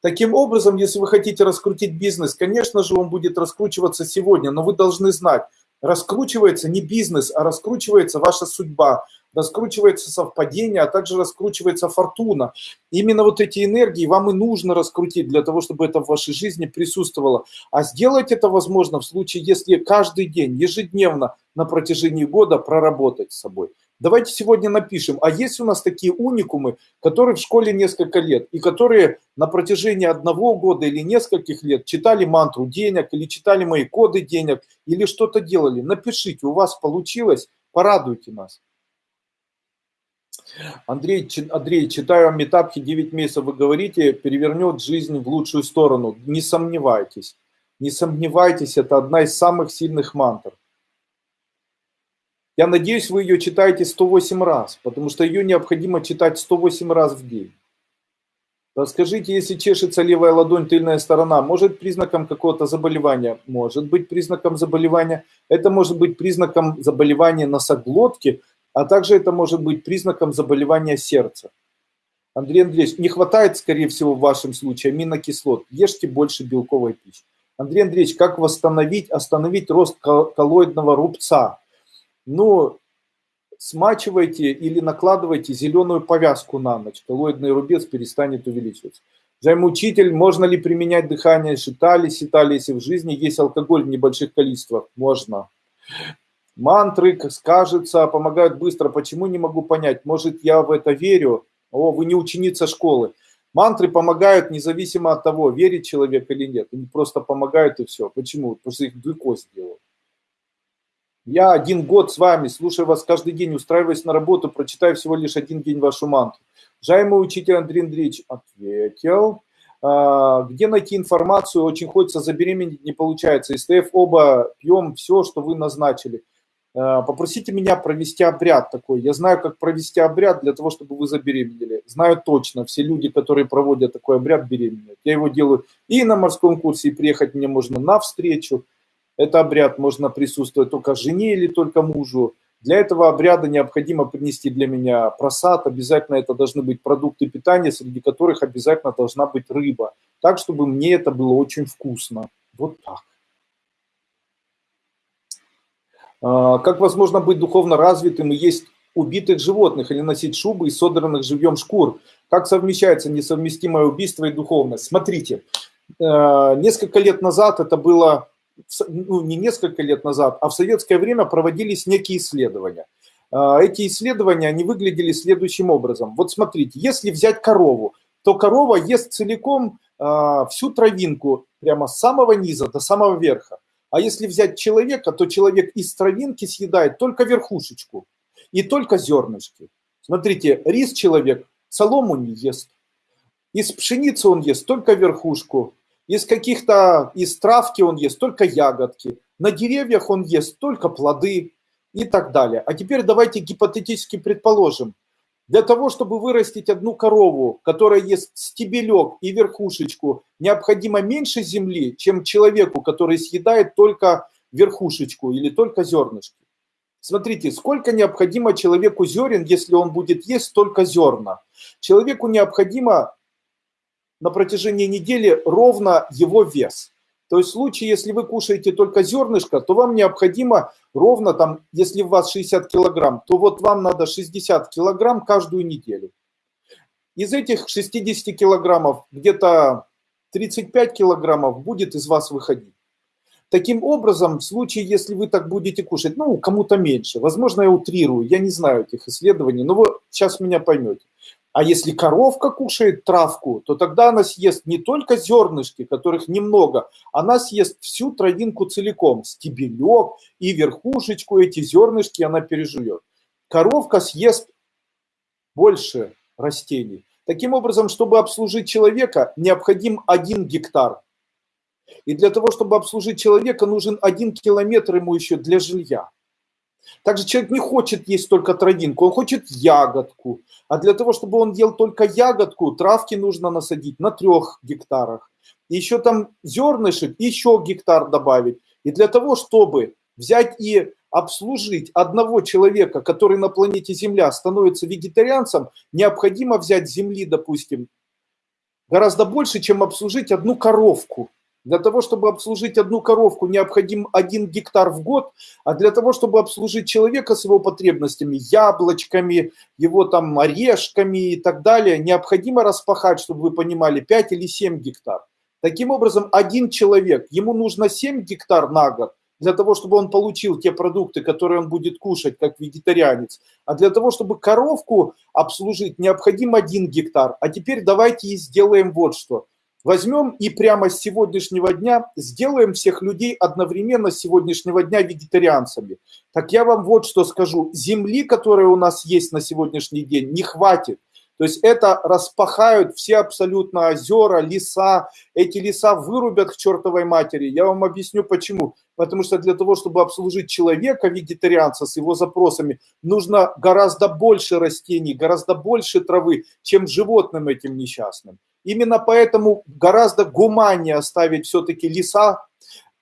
Таким образом, если вы хотите раскрутить бизнес, конечно же, он будет раскручиваться сегодня, но вы должны знать, раскручивается не бизнес, а раскручивается ваша судьба, раскручивается совпадение, а также раскручивается фортуна. Именно вот эти энергии вам и нужно раскрутить для того, чтобы это в вашей жизни присутствовало. А сделать это возможно в случае, если каждый день, ежедневно на протяжении года проработать с собой. Давайте сегодня напишем, а есть у нас такие уникумы, которые в школе несколько лет, и которые на протяжении одного года или нескольких лет читали мантру денег, или читали мои коды денег, или что-то делали. Напишите, у вас получилось, порадуйте нас. Андрей, Андрей, читаю о метапке 9 месяцев, вы говорите, перевернет жизнь в лучшую сторону. Не сомневайтесь. Не сомневайтесь, это одна из самых сильных мантр. Я надеюсь, вы ее читаете 108 раз, потому что ее необходимо читать 108 раз в день. Расскажите, если чешется левая ладонь, тыльная сторона, может признаком какого-то заболевания? Может быть признаком заболевания. Это может быть признаком заболевания носоглотки, а также это может быть признаком заболевания сердца. Андрей Андреевич, не хватает, скорее всего, в вашем случае аминокислот. Ешьте больше белковой пищи. Андрей Андреевич, как восстановить, остановить рост коллоидного рубца? Ну, смачивайте или накладывайте зеленую повязку на ночь. Коллоидный рубец перестанет увеличиваться. Уважаемый учитель, можно ли применять дыхание шитали, ситали, если в жизни есть алкоголь в небольших количествах? Можно. Мантры, скажется, помогают быстро. Почему не могу понять? Может, я в это верю? О, вы не ученица школы. Мантры помогают независимо от того, верит человек или нет. Они просто помогают и все. Почему? Потому что их глюкоз делают. Я один год с вами, слушаю вас каждый день, устраиваясь на работу, прочитаю всего лишь один день вашу мантру. Уважаемый учитель Андрей Андреевич ответил. А, где найти информацию? Очень хочется забеременеть, не получается. СТФ оба пьем все, что вы назначили. Э, попросите меня провести обряд такой. Я знаю, как провести обряд для того, чтобы вы забеременели. Знаю точно, все люди, которые проводят такой обряд, беременеют. Я его делаю и на морском курсе, и приехать мне можно на встречу. Это обряд можно присутствовать только жене или только мужу. Для этого обряда необходимо принести для меня просад. Обязательно это должны быть продукты питания, среди которых обязательно должна быть рыба. Так, чтобы мне это было очень вкусно. Вот так. А, как возможно быть духовно развитым и есть убитых животных или носить шубы из содранных живьем шкур? Как совмещается несовместимое убийство и духовность? Смотрите, э, несколько лет назад это было, ну не несколько лет назад, а в советское время проводились некие исследования. А, эти исследования, они выглядели следующим образом. Вот смотрите, если взять корову, то корова ест целиком а, всю травинку прямо с самого низа до самого верха. А если взять человека, то человек из травинки съедает только верхушечку и только зернышки. Смотрите, рис человек солому не ест. Из пшеницы он ест только верхушку. Из каких-то, из травки он ест только ягодки. На деревьях он ест только плоды и так далее. А теперь давайте гипотетически предположим, для того, чтобы вырастить одну корову, которая ест стебелек и верхушечку, необходимо меньше земли, чем человеку, который съедает только верхушечку или только зернышки. Смотрите, сколько необходимо человеку зерен, если он будет есть только зерна. Человеку необходимо на протяжении недели ровно его вес. То есть в случае, если вы кушаете только зернышко, то вам необходимо ровно там, если у вас 60 килограмм, то вот вам надо 60 килограмм каждую неделю. Из этих 60 килограммов где-то 35 килограммов будет из вас выходить. Таким образом, в случае, если вы так будете кушать, ну, кому-то меньше, возможно, я утрирую, я не знаю этих исследований, но вы сейчас меня поймете. А если коровка кушает травку, то тогда она съест не только зернышки, которых немного, она съест всю травинку целиком, стебелек и верхушечку, эти зернышки она пережует. Коровка съест больше растений. Таким образом, чтобы обслужить человека, необходим один гектар. И для того, чтобы обслужить человека, нужен один километр ему еще для жилья. Также человек не хочет есть только травинку, он хочет ягодку. А для того, чтобы он ел только ягодку, травки нужно насадить на трех гектарах. Еще там зернышек, еще гектар добавить. И для того, чтобы взять и обслужить одного человека, который на планете Земля становится вегетарианцем, необходимо взять земли, допустим, гораздо больше, чем обслужить одну коровку. Для того, чтобы обслужить одну коровку, необходим один гектар в год, а для того, чтобы обслужить человека с его потребностями, яблочками, его там орешками и так далее, необходимо распахать, чтобы вы понимали, 5 или 7 гектар. Таким образом, один человек, ему нужно 7 гектар на год, для того, чтобы он получил те продукты, которые он будет кушать как вегетарианец. А для того, чтобы коровку обслужить, необходим один гектар. А теперь давайте сделаем вот что. Возьмем и прямо с сегодняшнего дня сделаем всех людей одновременно с сегодняшнего дня вегетарианцами. Так я вам вот что скажу. Земли, которая у нас есть на сегодняшний день, не хватит. То есть это распахают все абсолютно озера, леса. Эти леса вырубят к чертовой матери. Я вам объясню почему. Потому что для того, чтобы обслужить человека, вегетарианца с его запросами, нужно гораздо больше растений, гораздо больше травы, чем животным этим несчастным. Именно поэтому гораздо гуманнее оставить все-таки леса,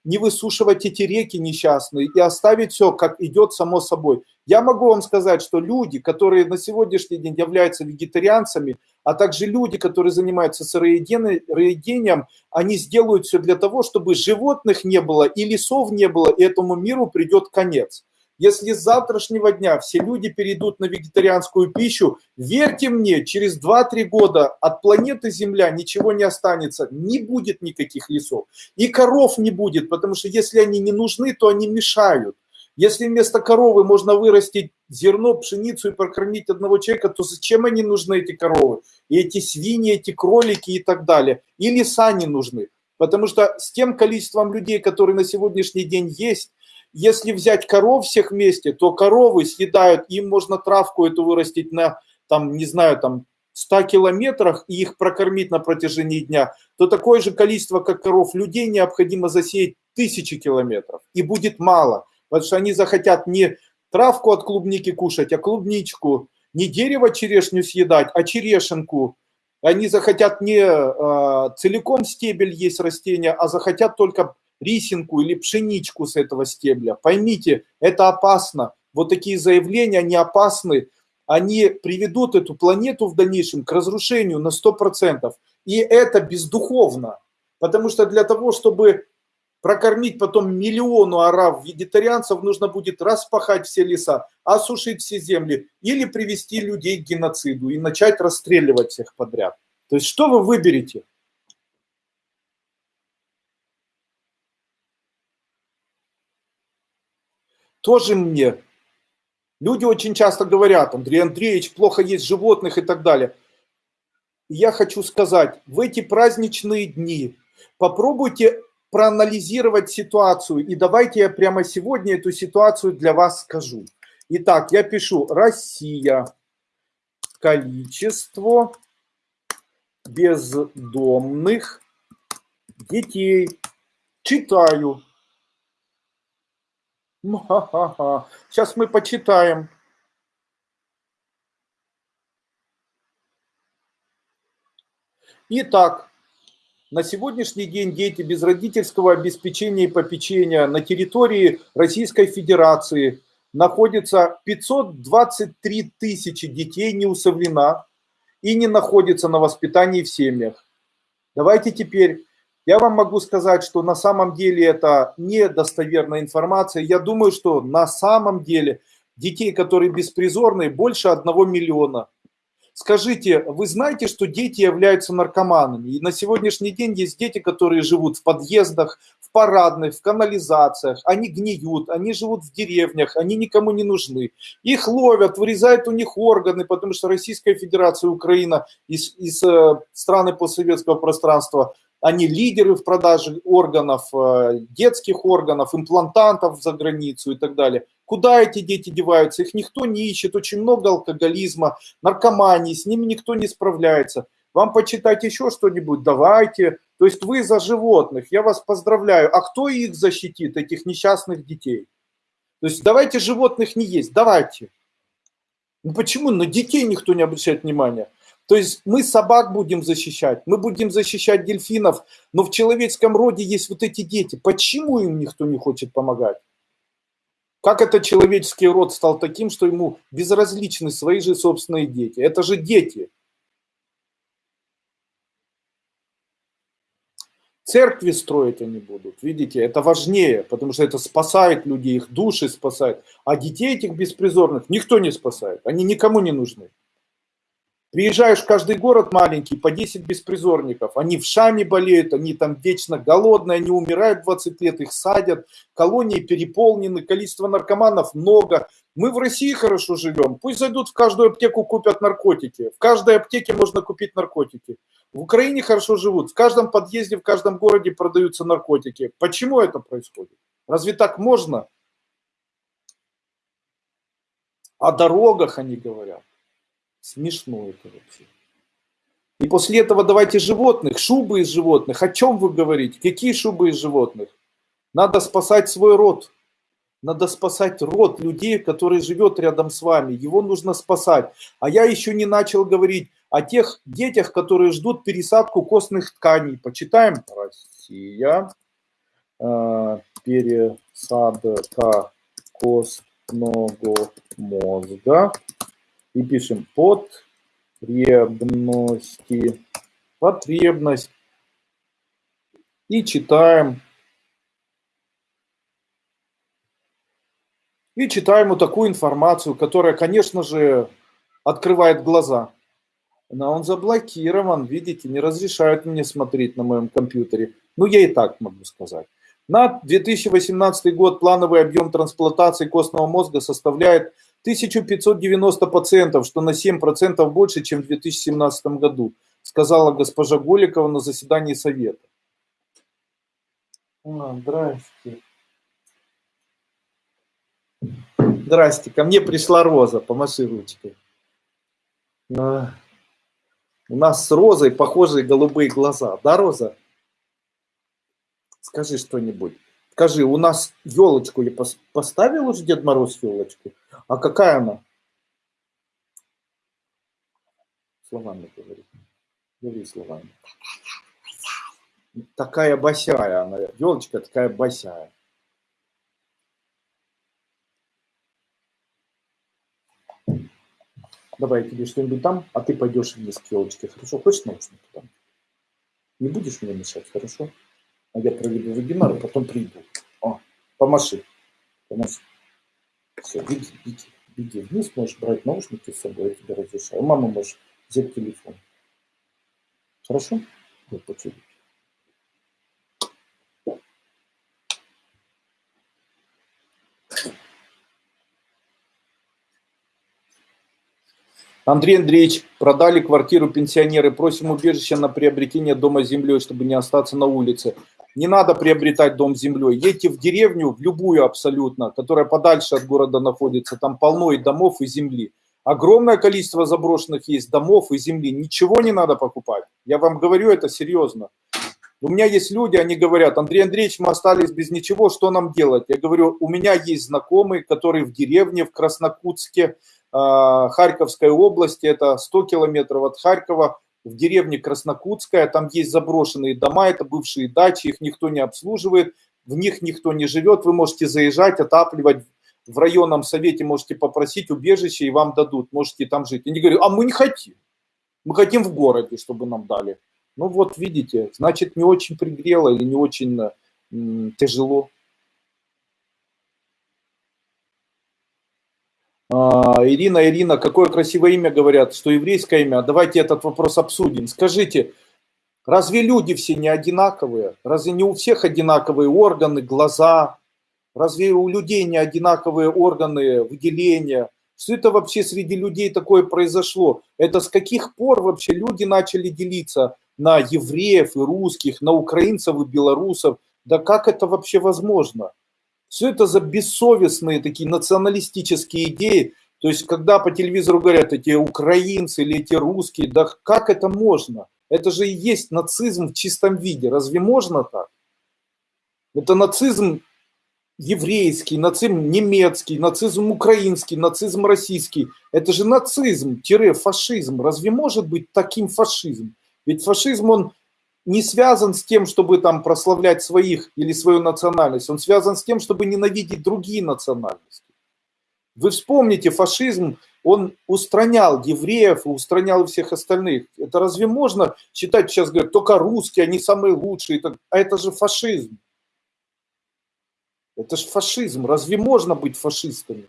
не высушивать эти реки несчастные и оставить все, как идет само собой. Я могу вам сказать, что люди, которые на сегодняшний день являются вегетарианцами, а также люди, которые занимаются сыроедением, они сделают все для того, чтобы животных не было и лесов не было, и этому миру придет конец. Если с завтрашнего дня все люди перейдут на вегетарианскую пищу, верьте мне, через 2-3 года от планеты Земля ничего не останется, не будет никаких лесов. И коров не будет, потому что если они не нужны, то они мешают. Если вместо коровы можно вырастить зерно, пшеницу и прокормить одного человека, то зачем они нужны, эти коровы? И эти свиньи, эти кролики и так далее. И леса не нужны. Потому что с тем количеством людей, которые на сегодняшний день есть, если взять коров всех вместе, то коровы съедают, им можно травку эту вырастить на, там, не знаю, там 100 километрах и их прокормить на протяжении дня, то такое же количество, как коров, людей необходимо засеять тысячи километров. И будет мало, потому что они захотят не травку от клубники кушать, а клубничку, не дерево черешню съедать, а черешенку. Они захотят не э, целиком стебель есть растения, а захотят только рисинку или пшеничку с этого стебля. Поймите, это опасно. Вот такие заявления, они опасны. Они приведут эту планету в дальнейшем к разрушению на 100%. И это бездуховно. Потому что для того, чтобы прокормить потом миллиону араб вегетарианцев, нужно будет распахать все леса, осушить все земли или привести людей к геноциду и начать расстреливать всех подряд. То есть что вы выберете? Тоже мне. Люди очень часто говорят, Андрей Андреевич, плохо есть животных и так далее. Я хочу сказать, в эти праздничные дни попробуйте проанализировать ситуацию. И давайте я прямо сегодня эту ситуацию для вас скажу. Итак, я пишу Россия. Количество бездомных детей. Читаю. Сейчас мы почитаем. Итак, на сегодняшний день дети без родительского обеспечения и попечения на территории Российской Федерации находится 523 тысячи детей не усовлена и не находится на воспитании в семьях. Давайте теперь я вам могу сказать, что на самом деле это недостоверная информация. Я думаю, что на самом деле детей, которые беспризорные, больше одного миллиона. Скажите, вы знаете, что дети являются наркоманами? И на сегодняшний день есть дети, которые живут в подъездах, в парадных, в канализациях. Они гниют, они живут в деревнях, они никому не нужны. Их ловят, вырезают у них органы, потому что Российская Федерация, Украина из, из э, страны постсоветского пространства они лидеры в продаже органов, э, детских органов, имплантантов за границу и так далее. Куда эти дети деваются? Их никто не ищет, очень много алкоголизма, наркомании, с ними никто не справляется. Вам почитать еще что-нибудь? Давайте. То есть вы за животных, я вас поздравляю. А кто их защитит, этих несчастных детей? То есть давайте животных не есть, давайте. Ну почему? На детей никто не обращает внимания. То есть мы собак будем защищать, мы будем защищать дельфинов, но в человеческом роде есть вот эти дети. Почему им никто не хочет помогать? Как это человеческий род стал таким, что ему безразличны свои же собственные дети? Это же дети. Церкви строить они будут, видите, это важнее, потому что это спасает людей, их души спасает. А детей этих беспризорных никто не спасает, они никому не нужны. Приезжаешь в каждый город маленький, по 10 беспризорников. Они в Шаме болеют, они там вечно голодные, они умирают 20 лет, их садят. Колонии переполнены, количество наркоманов много. Мы в России хорошо живем. Пусть зайдут в каждую аптеку, купят наркотики. В каждой аптеке можно купить наркотики. В Украине хорошо живут. В каждом подъезде, в каждом городе продаются наркотики. Почему это происходит? Разве так можно? О дорогах они говорят. Смешно это вообще. И после этого давайте животных, шубы из животных. О чем вы говорите? Какие шубы из животных? Надо спасать свой род. Надо спасать род людей, который живет рядом с вами. Его нужно спасать. А я еще не начал говорить о тех детях, которые ждут пересадку костных тканей. Почитаем. Россия. Э, пересадка костного мозга и пишем потребности, потребность. И читаем. И читаем вот такую информацию, которая, конечно же, открывает глаза. Но он заблокирован, видите, не разрешают мне смотреть на моем компьютере. Ну, я и так могу сказать. На 2018 год плановый объем трансплантации костного мозга составляет 1590 пациентов, что на 7% больше, чем в 2017 году, сказала госпожа Голикова на заседании Совета. А, здрасте. Здрасте, ко мне пришла Роза, помаши ручкой. А, у нас с Розой похожие голубые глаза. Да, Роза? Скажи что-нибудь. Скажи, у нас елочку я поставил уже Дед Мороз елочку? А какая она? Словами говори. Говори словами. Такая босая она. Елочка такая босая. Давай я тебе что-нибудь там, а ты пойдешь вниз к елочке. Хорошо? Хочешь наушники там? Не будешь мне мешать, хорошо? А я проведу вебинар, а потом приду. О, помаши. Помаши. Все, беги, беги, беги вниз, можешь брать наушники с собой, я тебе разрешаю. Мама можешь взять телефон. Хорошо? Вот поцелуй. Андрей Андреевич, продали квартиру пенсионеры, просим убежище на приобретение дома с землей, чтобы не остаться на улице. Не надо приобретать дом землей. Едьте в деревню, в любую абсолютно, которая подальше от города находится. Там полно и домов, и земли. Огромное количество заброшенных есть домов и земли. Ничего не надо покупать. Я вам говорю это серьезно. У меня есть люди, они говорят, Андрей Андреевич, мы остались без ничего, что нам делать? Я говорю, у меня есть знакомый, который в деревне в Краснокутске, а, Харьковской области, это 100 километров от Харькова, в деревне Краснокутская, там есть заброшенные дома, это бывшие дачи, их никто не обслуживает, в них никто не живет, вы можете заезжать, отапливать, в районном совете можете попросить убежище и вам дадут, можете там жить. Они говорят, а мы не хотим, мы хотим в городе, чтобы нам дали. Ну вот видите, значит не очень пригрело или не очень м, тяжело. Ирина, Ирина, какое красивое имя говорят, что еврейское имя. Давайте этот вопрос обсудим. Скажите, разве люди все не одинаковые? Разве не у всех одинаковые органы, глаза? Разве у людей не одинаковые органы, выделения? Что это вообще среди людей такое произошло? Это с каких пор вообще люди начали делиться на евреев и русских, на украинцев и белорусов? Да как это вообще возможно? Все это за бессовестные такие националистические идеи. То есть, когда по телевизору говорят эти украинцы или эти русские, да как это можно? Это же и есть нацизм в чистом виде. Разве можно так? Это нацизм еврейский, нацизм немецкий, нацизм украинский, нацизм российский. Это же нацизм-фашизм. Разве может быть таким фашизм? Ведь фашизм, он не связан с тем, чтобы там прославлять своих или свою национальность. Он связан с тем, чтобы ненавидеть другие национальности. Вы вспомните, фашизм, он устранял евреев, устранял всех остальных. Это разве можно считать, сейчас говорят, только русские, они самые лучшие, а это же фашизм. Это же фашизм. Разве можно быть фашистами?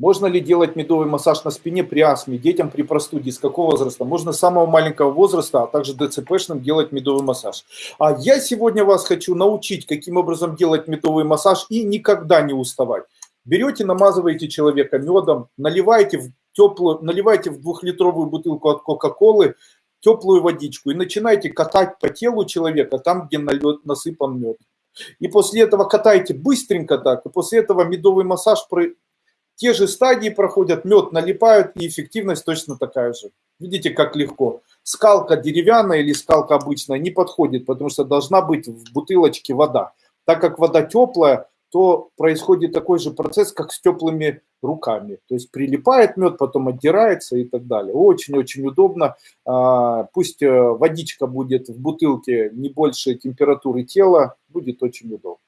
Можно ли делать медовый массаж на спине при астме детям при простуде? С какого возраста? Можно с самого маленького возраста, а также ДЦПшным делать медовый массаж. А я сегодня вас хочу научить, каким образом делать медовый массаж и никогда не уставать. Берете, намазываете человека медом, наливаете в теплую, наливаете в двухлитровую бутылку от Кока-Колы теплую водичку и начинаете катать по телу человека там, где налет, насыпан мед. И после этого катайте быстренько так, и после этого медовый массаж те же стадии проходят, мед налипают, и эффективность точно такая же. Видите, как легко. Скалка деревянная или скалка обычная не подходит, потому что должна быть в бутылочке вода. Так как вода теплая, то происходит такой же процесс, как с теплыми руками. То есть прилипает мед, потом отдирается и так далее. Очень-очень удобно. А, пусть э, водичка будет в бутылке не больше температуры тела, будет очень удобно.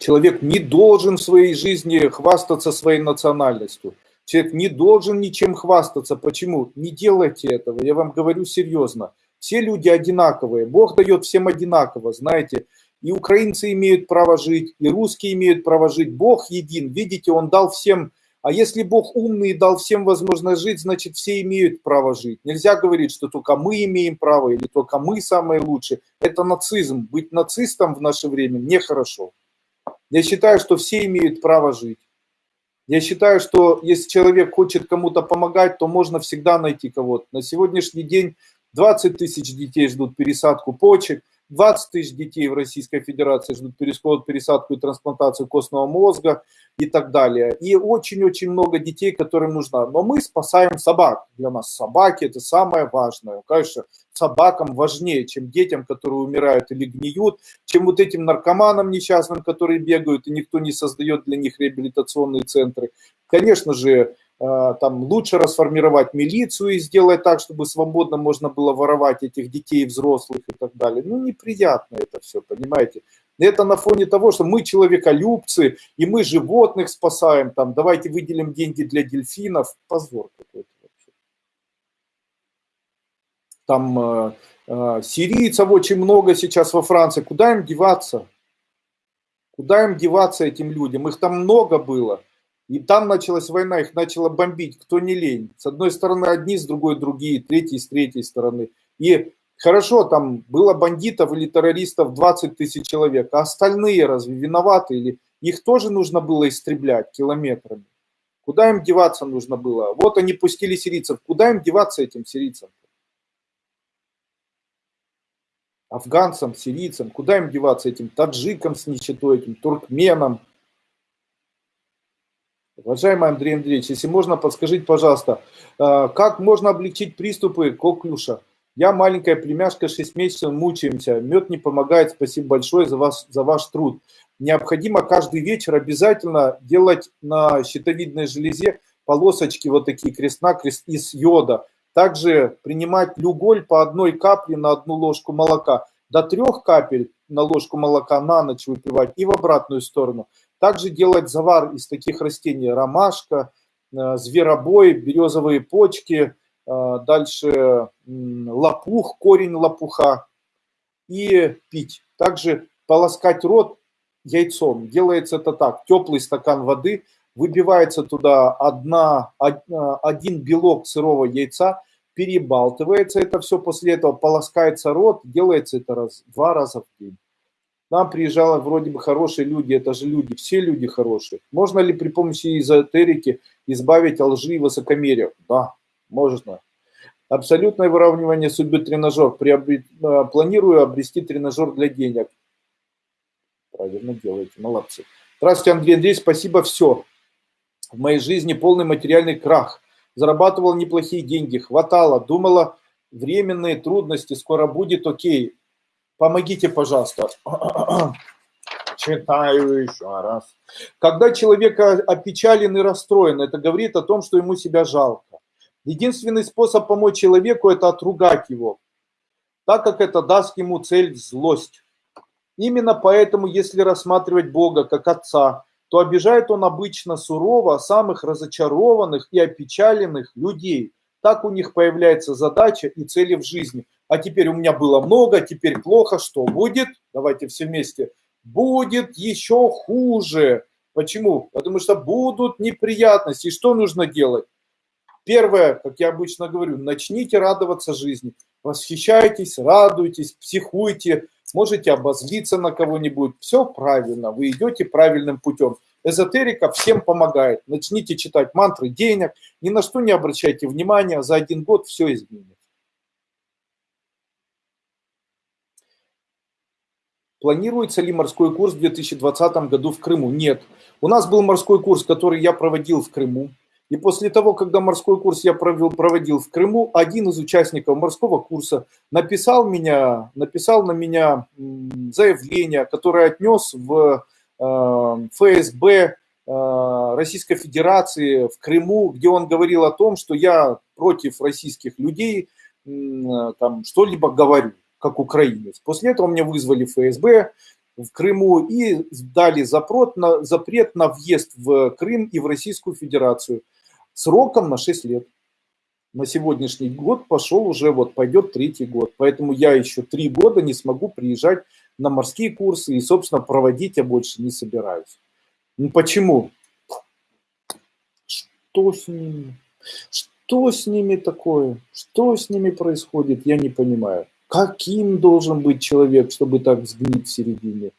Человек не должен в своей жизни хвастаться своей национальностью. Человек не должен ничем хвастаться. Почему? Не делайте этого. Я вам говорю серьезно. Все люди одинаковые. Бог дает всем одинаково, знаете. И украинцы имеют право жить, и русские имеют право жить. Бог един. Видите, Он дал всем а если Бог умный и дал всем возможность жить, значит все имеют право жить. Нельзя говорить, что только мы имеем право или только мы самые лучшие. Это нацизм. Быть нацистом в наше время нехорошо. Я считаю, что все имеют право жить. Я считаю, что если человек хочет кому-то помогать, то можно всегда найти кого-то. На сегодняшний день 20 тысяч детей ждут пересадку почек, 20 тысяч детей в Российской Федерации ждут пересход, пересадку и трансплантацию костного мозга и так далее. И очень-очень много детей, которым нужна. Но мы спасаем собак. Для нас собаки это самое важное. Конечно, собакам важнее, чем детям, которые умирают или гниют, чем вот этим наркоманам несчастным, которые бегают, и никто не создает для них реабилитационные центры. Конечно же, там лучше расформировать милицию и сделать так, чтобы свободно можно было воровать этих детей, взрослых и так далее. Ну, неприятно это все, понимаете. Это на фоне того, что мы человеколюбцы, и мы животных спасаем, там, давайте выделим деньги для дельфинов. Позор какой-то вообще. Там э, э, сирийцев очень много сейчас во Франции. Куда им деваться? Куда им деваться этим людям? Их там много было. И там началась война, их начало бомбить, кто не лень. С одной стороны одни, с другой другие, третьи с третьей стороны. И хорошо, там было бандитов или террористов 20 тысяч человек, а остальные разве виноваты? Или их тоже нужно было истреблять километрами? Куда им деваться нужно было? Вот они пустили сирийцев. Куда им деваться этим сирийцам? Афганцам, сирийцам, куда им деваться этим таджикам с нищетой, этим туркменам, Уважаемый Андрей Андреевич, если можно, подскажите, пожалуйста, э, как можно облегчить приступы коклюша? Я маленькая племяшка, 6 месяцев, мучаемся. Мед не помогает. Спасибо большое за, вас, за ваш труд. Необходимо каждый вечер обязательно делать на щитовидной железе полосочки вот такие крест-накрест из йода. Также принимать люголь по одной капле на одну ложку молока. До трех капель на ложку молока на ночь выпивать и в обратную сторону. Также делать завар из таких растений. Ромашка, э, зверобой, березовые почки, э, дальше лопух, корень лопуха и пить. Также полоскать рот яйцом. Делается это так. Теплый стакан воды, выбивается туда одна, один белок сырого яйца, перебалтывается это все, после этого полоскается рот, делается это раз, два раза в день. Нам приезжало вроде бы хорошие люди, это же люди, все люди хорошие. Можно ли при помощи эзотерики избавить от лжи и высокомерия? Да, можно. Абсолютное выравнивание судьбы тренажер. Приобрет, э, планирую обрести тренажер для денег. Правильно делаете, молодцы. Здравствуйте, Андрей Андрей, спасибо, все. В моей жизни полный материальный крах. Зарабатывал неплохие деньги, хватало, думала, временные трудности, скоро будет окей. Помогите, пожалуйста. *clears throat* Читаю еще раз. Когда человек опечален и расстроен, это говорит о том, что ему себя жалко. Единственный способ помочь человеку – это отругать его, так как это даст ему цель – злость. Именно поэтому, если рассматривать Бога как Отца, то обижает Он обычно сурово самых разочарованных и опечаленных людей. Так у них появляется задача и цели в жизни. А теперь у меня было много, теперь плохо, что будет? Давайте все вместе. Будет еще хуже. Почему? Потому что будут неприятности. И что нужно делать? Первое, как я обычно говорю, начните радоваться жизни. Восхищайтесь, радуйтесь, психуйте, можете обозлиться на кого-нибудь. Все правильно, вы идете правильным путем. Эзотерика всем помогает. Начните читать мантры денег, ни на что не обращайте внимания, за один год все изменится. Планируется ли морской курс в 2020 году в Крыму? Нет. У нас был морской курс, который я проводил в Крыму. И после того, когда морской курс я провел, проводил в Крыму, один из участников морского курса написал, меня, написал на меня заявление, которое отнес в э, ФСБ э, Российской Федерации в Крыму, где он говорил о том, что я против российских людей там что-либо говорю, как украинец. После этого меня вызвали ФСБ, в Крыму и дали запрет на, запрет на въезд в Крым и в Российскую Федерацию сроком на 6 лет. На сегодняшний год пошел уже, вот пойдет третий год. Поэтому я еще три года не смогу приезжать на морские курсы и, собственно, проводить я больше не собираюсь. Ну почему? Что с ними? Что с ними такое? Что с ними происходит? Я не понимаю. Каким должен быть человек, чтобы так сгнить в середине?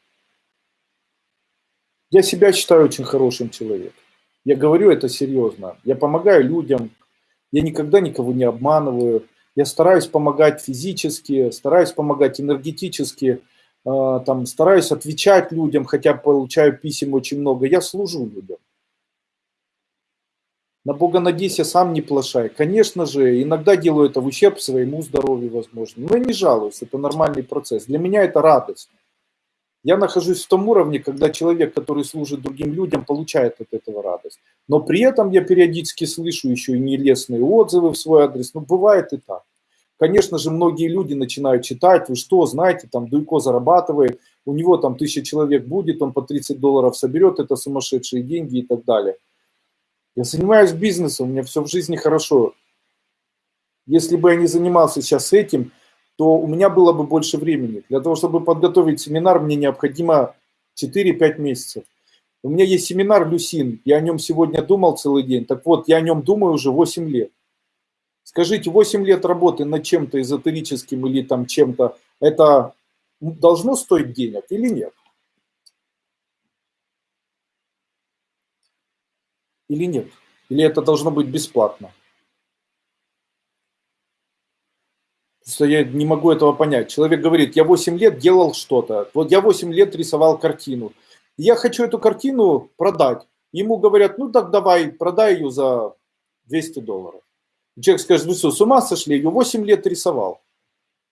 Я себя считаю очень хорошим человеком. Я говорю это серьезно. Я помогаю людям, я никогда никого не обманываю. Я стараюсь помогать физически, стараюсь помогать энергетически, э, там, стараюсь отвечать людям, хотя получаю писем очень много. Я служу людям. На Бога надейся, сам не плашай. Конечно же, иногда делаю это в ущерб своему здоровью, возможно. Но я не жалуюсь, это нормальный процесс. Для меня это радость. Я нахожусь в том уровне, когда человек, который служит другим людям, получает от этого радость. Но при этом я периодически слышу еще и нелестные отзывы в свой адрес. Ну, бывает и так. Конечно же, многие люди начинают читать, вы что, знаете, там Дуйко зарабатывает, у него там тысяча человек будет, он по 30 долларов соберет, это сумасшедшие деньги и так далее. Я занимаюсь бизнесом, у меня все в жизни хорошо. Если бы я не занимался сейчас этим, то у меня было бы больше времени. Для того, чтобы подготовить семинар, мне необходимо 4-5 месяцев. У меня есть семинар «Люсин», я о нем сегодня думал целый день. Так вот, я о нем думаю уже 8 лет. Скажите, 8 лет работы над чем-то эзотерическим или там чем-то, это должно стоить денег или нет? Или нет? Или это должно быть бесплатно? что я не могу этого понять. Человек говорит, я 8 лет делал что-то, вот я 8 лет рисовал картину. Я хочу эту картину продать. Ему говорят, ну так давай, продай ее за 200 долларов. Человек скажет, вы что, с ума сошли, ее 8 лет рисовал.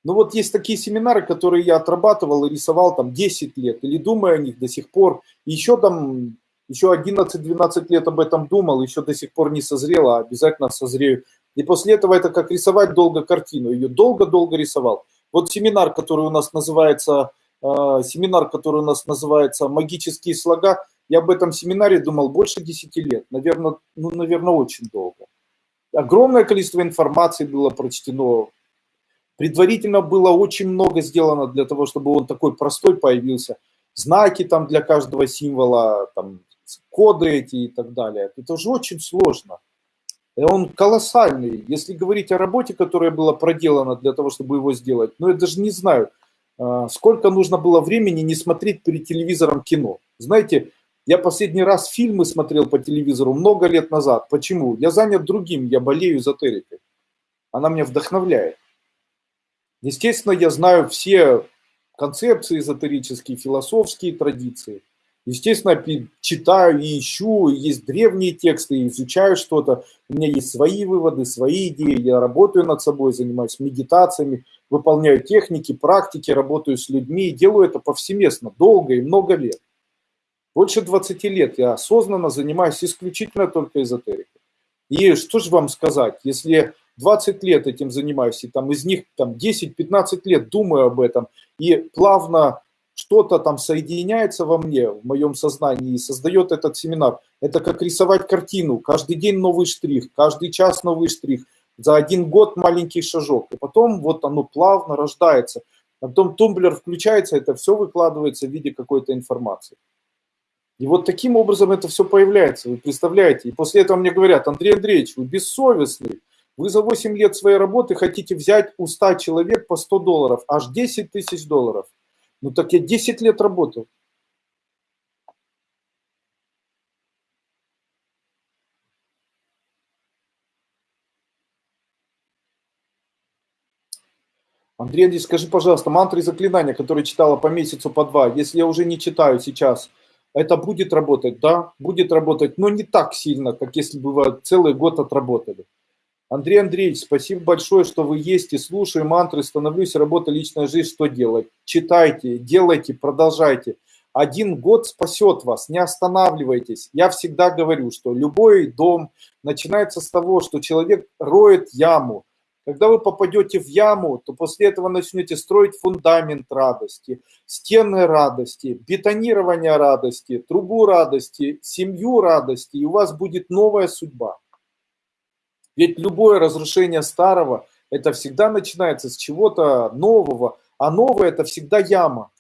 Ну вот есть такие семинары, которые я отрабатывал и рисовал там 10 лет, или думаю о них до сих пор. Еще там, еще 11-12 лет об этом думал, еще до сих пор не созрел, а обязательно созрею. И после этого это как рисовать долго картину. Ее долго-долго рисовал. Вот семинар, который у нас называется, э, семинар, который у нас называется «Магические слога», я об этом семинаре думал больше 10 лет. Наверное, ну, наверное, очень долго. Огромное количество информации было прочтено. Предварительно было очень много сделано для того, чтобы он такой простой появился. Знаки там для каждого символа, там, коды эти и так далее. Это же очень сложно он колоссальный. Если говорить о работе, которая была проделана для того, чтобы его сделать, ну я даже не знаю, а, сколько нужно было времени не смотреть перед телевизором кино. Знаете, я последний раз фильмы смотрел по телевизору много лет назад. Почему? Я занят другим, я болею эзотерикой. она меня вдохновляет. Естественно, я знаю все концепции эзотерические, философские традиции. Естественно, читаю и ищу, есть древние тексты, изучаю что-то. У меня есть свои выводы, свои идеи. Я работаю над собой, занимаюсь медитациями, выполняю техники, практики, работаю с людьми. Делаю это повсеместно, долго и много лет. Больше 20 лет я осознанно занимаюсь исключительно только эзотерикой. И что же вам сказать, если 20 лет этим занимаюсь, и там из них там 10-15 лет думаю об этом, и плавно что-то там соединяется во мне, в моем сознании, и создает этот семинар. Это как рисовать картину. Каждый день новый штрих, каждый час новый штрих. За один год маленький шажок. И потом вот оно плавно рождается. А потом тумблер включается, это все выкладывается в виде какой-то информации. И вот таким образом это все появляется, вы представляете. И после этого мне говорят, Андрей Андреевич, вы бессовестный. Вы за 8 лет своей работы хотите взять у 100 человек по 100 долларов, аж 10 тысяч долларов. Ну так я 10 лет работал. Андрей Андрей, скажи, пожалуйста, мантры и заклинания, которые читала по месяцу, по два, если я уже не читаю сейчас, это будет работать? Да, будет работать, но не так сильно, как если бы вы целый год отработали. Андрей Андреевич, спасибо большое, что вы есть и слушаю мантры, становлюсь, работа, личная жизнь, что делать? Читайте, делайте, продолжайте. Один год спасет вас, не останавливайтесь. Я всегда говорю, что любой дом начинается с того, что человек роет яму. Когда вы попадете в яму, то после этого начнете строить фундамент радости, стены радости, бетонирование радости, трубу радости, семью радости, и у вас будет новая судьба. Ведь любое разрушение старого, это всегда начинается с чего-то нового, а новое это всегда яма.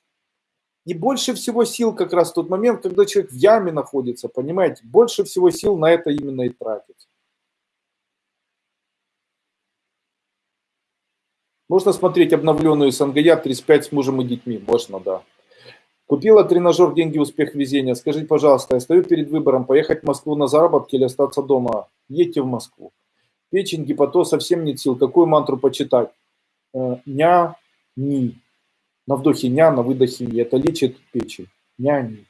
И больше всего сил как раз в тот момент, когда человек в яме находится, понимаете, больше всего сил на это именно и тратить. Можно смотреть обновленную СНГЯ 35 с мужем и детьми? Можно, да. Купила тренажер «Деньги, успех, везение». Скажите, пожалуйста, я стою перед выбором, поехать в Москву на заработки или остаться дома? Едьте в Москву. Печень, гепатоз, совсем нет сил. Какую мантру почитать? Э, ня, ни. На вдохе ня, на выдохе ни. Это лечит печень. Ня, ни.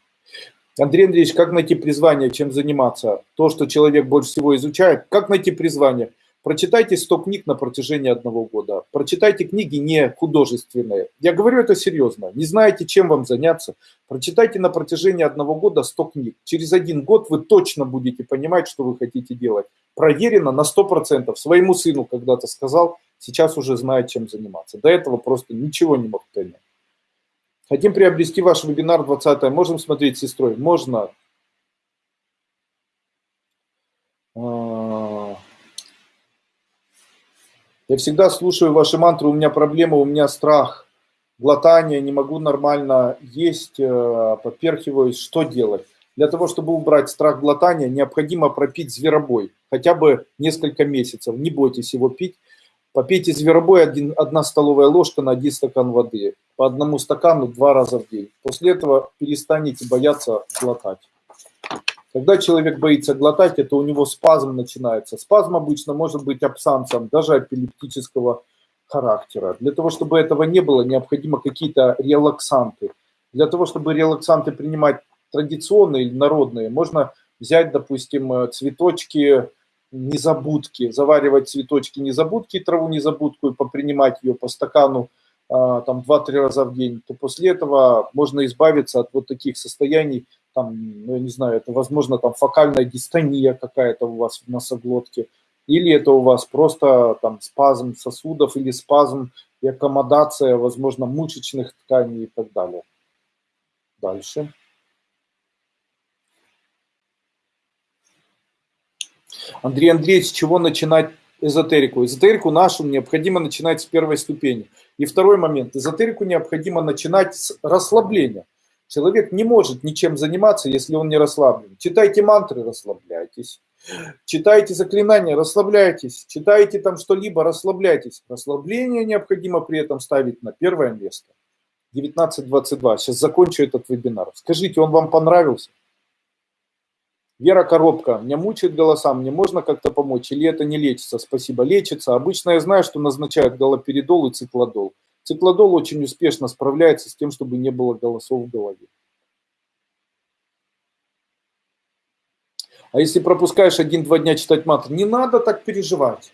Андрей Андреевич, как найти призвание, чем заниматься? То, что человек больше всего изучает. Как найти призвание? Прочитайте 100 книг на протяжении одного года. Прочитайте книги не художественные. Я говорю это серьезно. Не знаете, чем вам заняться? Прочитайте на протяжении одного года 100 книг. Через один год вы точно будете понимать, что вы хотите делать. Проверено на 100%. Своему сыну когда-то сказал, сейчас уже знает, чем заниматься. До этого просто ничего не мог понять. Хотим приобрести ваш вебинар 20 Можем смотреть с сестрой? Можно. А, я всегда слушаю ваши мантры, у меня проблема, у меня страх, глотание, не могу нормально есть, э, поперхиваюсь. Что делать? Для того, чтобы убрать страх глотания, необходимо пропить зверобой, хотя бы несколько месяцев. Не бойтесь его пить. Попейте зверобой один, одна столовая ложка на один стакан воды. По одному стакану два раза в день. После этого перестанете бояться глотать. Когда человек боится глотать, это у него спазм начинается. Спазм обычно может быть абсанцем, даже эпилептического характера. Для того, чтобы этого не было, необходимо какие-то релаксанты. Для того, чтобы релаксанты принимать традиционные или народные, можно взять, допустим, цветочки незабудки, заваривать цветочки незабудки, траву незабудку и попринимать ее по стакану а, там 2-3 раза в день, то после этого можно избавиться от вот таких состояний, там, ну, я не знаю, это, возможно, там фокальная дистония какая-то у вас в носоглотке, или это у вас просто там спазм сосудов или спазм и аккомодация, возможно, мышечных тканей и так далее. Дальше. Андрей Андреевич, с чего начинать эзотерику? Эзотерику нашу необходимо начинать с первой ступени. И второй момент. Эзотерику необходимо начинать с расслабления. Человек не может ничем заниматься, если он не расслаблен. Читайте мантры, расслабляйтесь. Читайте заклинания, расслабляйтесь. Читайте там что-либо, расслабляйтесь. Расслабление необходимо при этом ставить на первое место. 19.22. Сейчас закончу этот вебинар. Скажите, он вам понравился? Вера Коробка, меня мучает голоса, мне можно как-то помочь или это не лечится? Спасибо. Лечится. Обычно я знаю, что назначают галоперидол и циклодол. Циклодол очень успешно справляется с тем, чтобы не было голосов в голове. А если пропускаешь один-два дня читать мантры, не надо так переживать.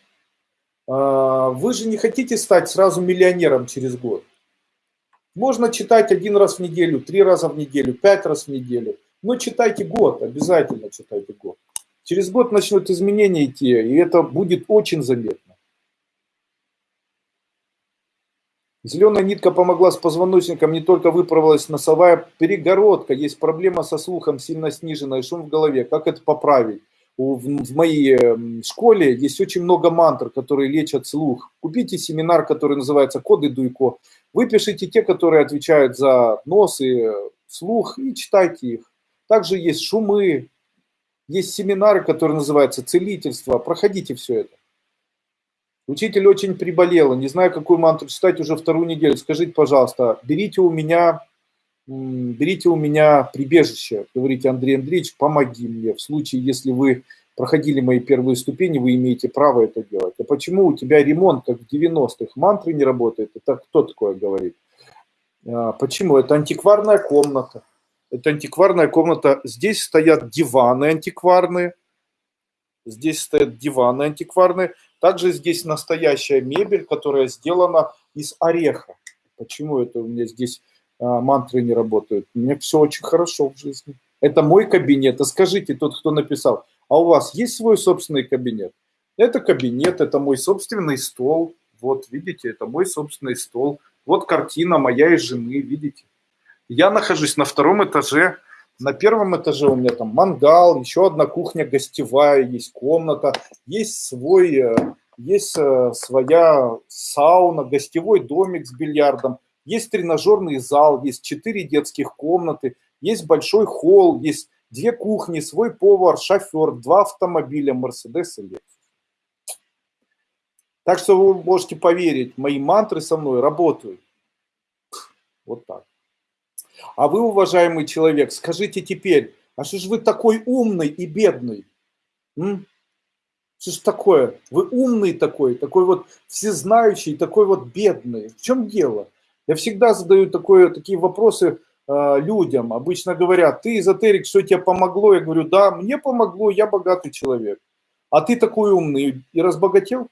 А, вы же не хотите стать сразу миллионером через год. Можно читать один раз в неделю, три раза в неделю, пять раз в неделю. Но читайте год, обязательно читайте год. Через год начнут изменения идти, и это будет очень заметно. Зеленая нитка помогла с позвоночником, не только выправилась носовая перегородка, есть проблема со слухом, сильно сниженная, шум в голове. Как это поправить? в моей эм, школе есть очень много мантр, которые лечат слух. Купите семинар, который называется «Коды Дуйко». Выпишите те, которые отвечают за нос и э, слух, и читайте их. Также есть шумы, есть семинары, которые называются «Целительство». Проходите все это. Учитель очень приболела, не знаю, какую мантру читать уже вторую неделю. Скажите, пожалуйста, берите у меня берите у меня прибежище, говорите, Андрей Андреевич, помоги мне. В случае, если вы проходили мои первые ступени, вы имеете право это делать. А почему у тебя ремонт, как в 90-х, мантры не работает? Это кто такое говорит? А, почему? Это антикварная комната. Это антикварная комната. Здесь стоят диваны антикварные. Здесь стоят диваны антикварные. Также здесь настоящая мебель, которая сделана из ореха. Почему это у меня здесь а, мантры не работают. Меня все очень хорошо в жизни. Это мой кабинет. А скажите, тот, кто написал, а у вас есть свой собственный кабинет? Это кабинет, это мой собственный стол. Вот, видите, это мой собственный стол. Вот картина моя и жены, видите. Я нахожусь на втором этаже. На первом этаже у меня там мангал, еще одна кухня гостевая, есть комната, есть свой, э, есть э, своя сауна, гостевой домик с бильярдом. Есть тренажерный зал, есть четыре детских комнаты, есть большой холл, есть две кухни, свой повар, шофер, два автомобиля, Мерседес и Lexus. Так что вы можете поверить, мои мантры со мной работают. Вот так. А вы, уважаемый человек, скажите теперь, а что же вы такой умный и бедный? М? Что ж такое? Вы умный такой, такой вот всезнающий, такой вот бедный. В чем дело? Я всегда задаю такое, такие вопросы э, людям. Обычно говорят, ты эзотерик, что тебе помогло? Я говорю, да, мне помогло, я богатый человек. А ты такой умный и разбогател?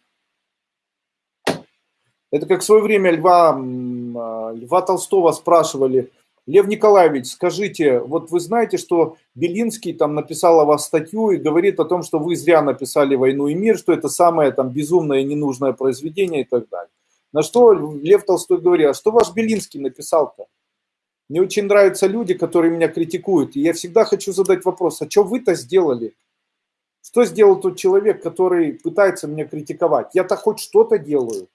Это как в свое время Льва, а, Льва Толстого спрашивали, Лев Николаевич, скажите, вот вы знаете, что Белинский там написал о вас статью и говорит о том, что вы зря написали «Войну и мир», что это самое там безумное и ненужное произведение и так далее. На что Лев Толстой говорил, а что ваш Белинский написал-то? Мне очень нравятся люди, которые меня критикуют. И я всегда хочу задать вопрос, а что вы-то сделали? Что сделал тот человек, который пытается меня критиковать? Я-то хоть что-то делаю.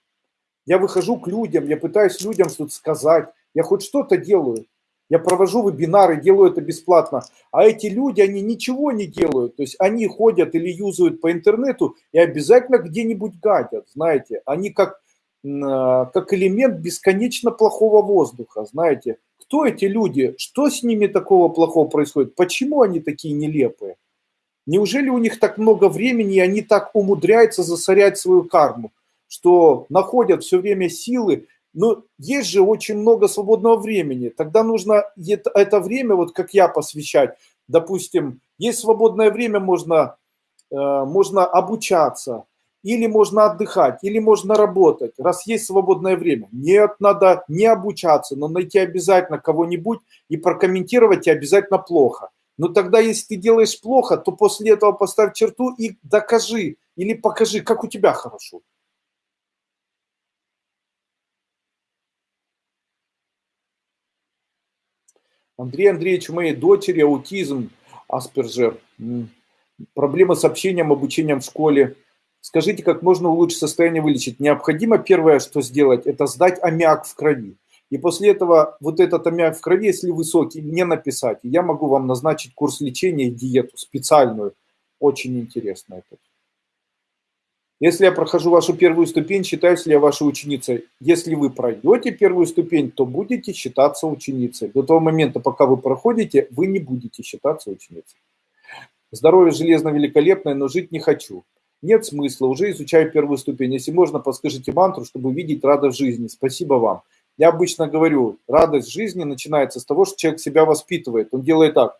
Я выхожу к людям, я пытаюсь людям что-то сказать. Я хоть что-то делаю. Я провожу вебинары, делаю это бесплатно. А эти люди, они ничего не делают. То есть они ходят или юзают по интернету и обязательно где-нибудь гадят. Знаете, они как а, как элемент бесконечно плохого воздуха. Знаете, кто эти люди, что с ними такого плохого происходит, почему они такие нелепые? Неужели у них так много времени, и они так умудряются засорять свою карму, что находят все время силы, но есть же очень много свободного времени, тогда нужно это, время, вот как я, посвящать. Допустим, есть свободное время, можно, э, можно обучаться, или можно отдыхать, или можно работать, раз есть свободное время. Нет, надо не обучаться, но найти обязательно кого-нибудь и прокомментировать и обязательно плохо. Но тогда, если ты делаешь плохо, то после этого поставь черту и докажи или покажи, как у тебя хорошо. Андрей Андреевич, у моей дочери аутизм, аспержер, проблемы с общением, обучением в школе – Скажите, как можно улучшить состояние, вылечить? Необходимо первое, что сделать, это сдать аммиак в крови. И после этого вот этот аммиак в крови, если высокий, мне написать. Я могу вам назначить курс лечения и диету специальную. Очень интересно это. Если я прохожу вашу первую ступень, считаюсь ли я вашей ученицей? Если вы пройдете первую ступень, то будете считаться ученицей. До того момента, пока вы проходите, вы не будете считаться ученицей. Здоровье железно великолепное, но жить не хочу. Нет смысла, уже изучаю первую ступень. Если можно, подскажите мантру, чтобы увидеть радость жизни. Спасибо вам. Я обычно говорю, радость жизни начинается с того, что человек себя воспитывает. Он делает так.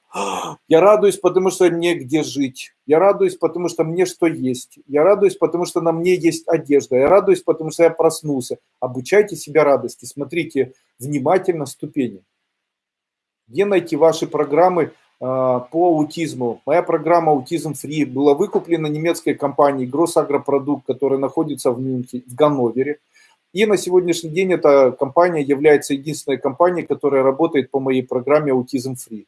Я радуюсь, потому что мне где жить. Я радуюсь, потому что мне что есть. Я радуюсь, потому что на мне есть одежда. Я радуюсь, потому что я проснулся. Обучайте себя радости. Смотрите внимательно ступени. Где найти ваши программы а, по аутизму? Моя программа «Аутизм Фри» была выкуплена немецкой компанией «Гроссагропродукт», которая находится в Мюнхене, в Ганновере. И на сегодняшний день эта компания является единственной компанией, которая работает по моей программе «Аутизм Фри».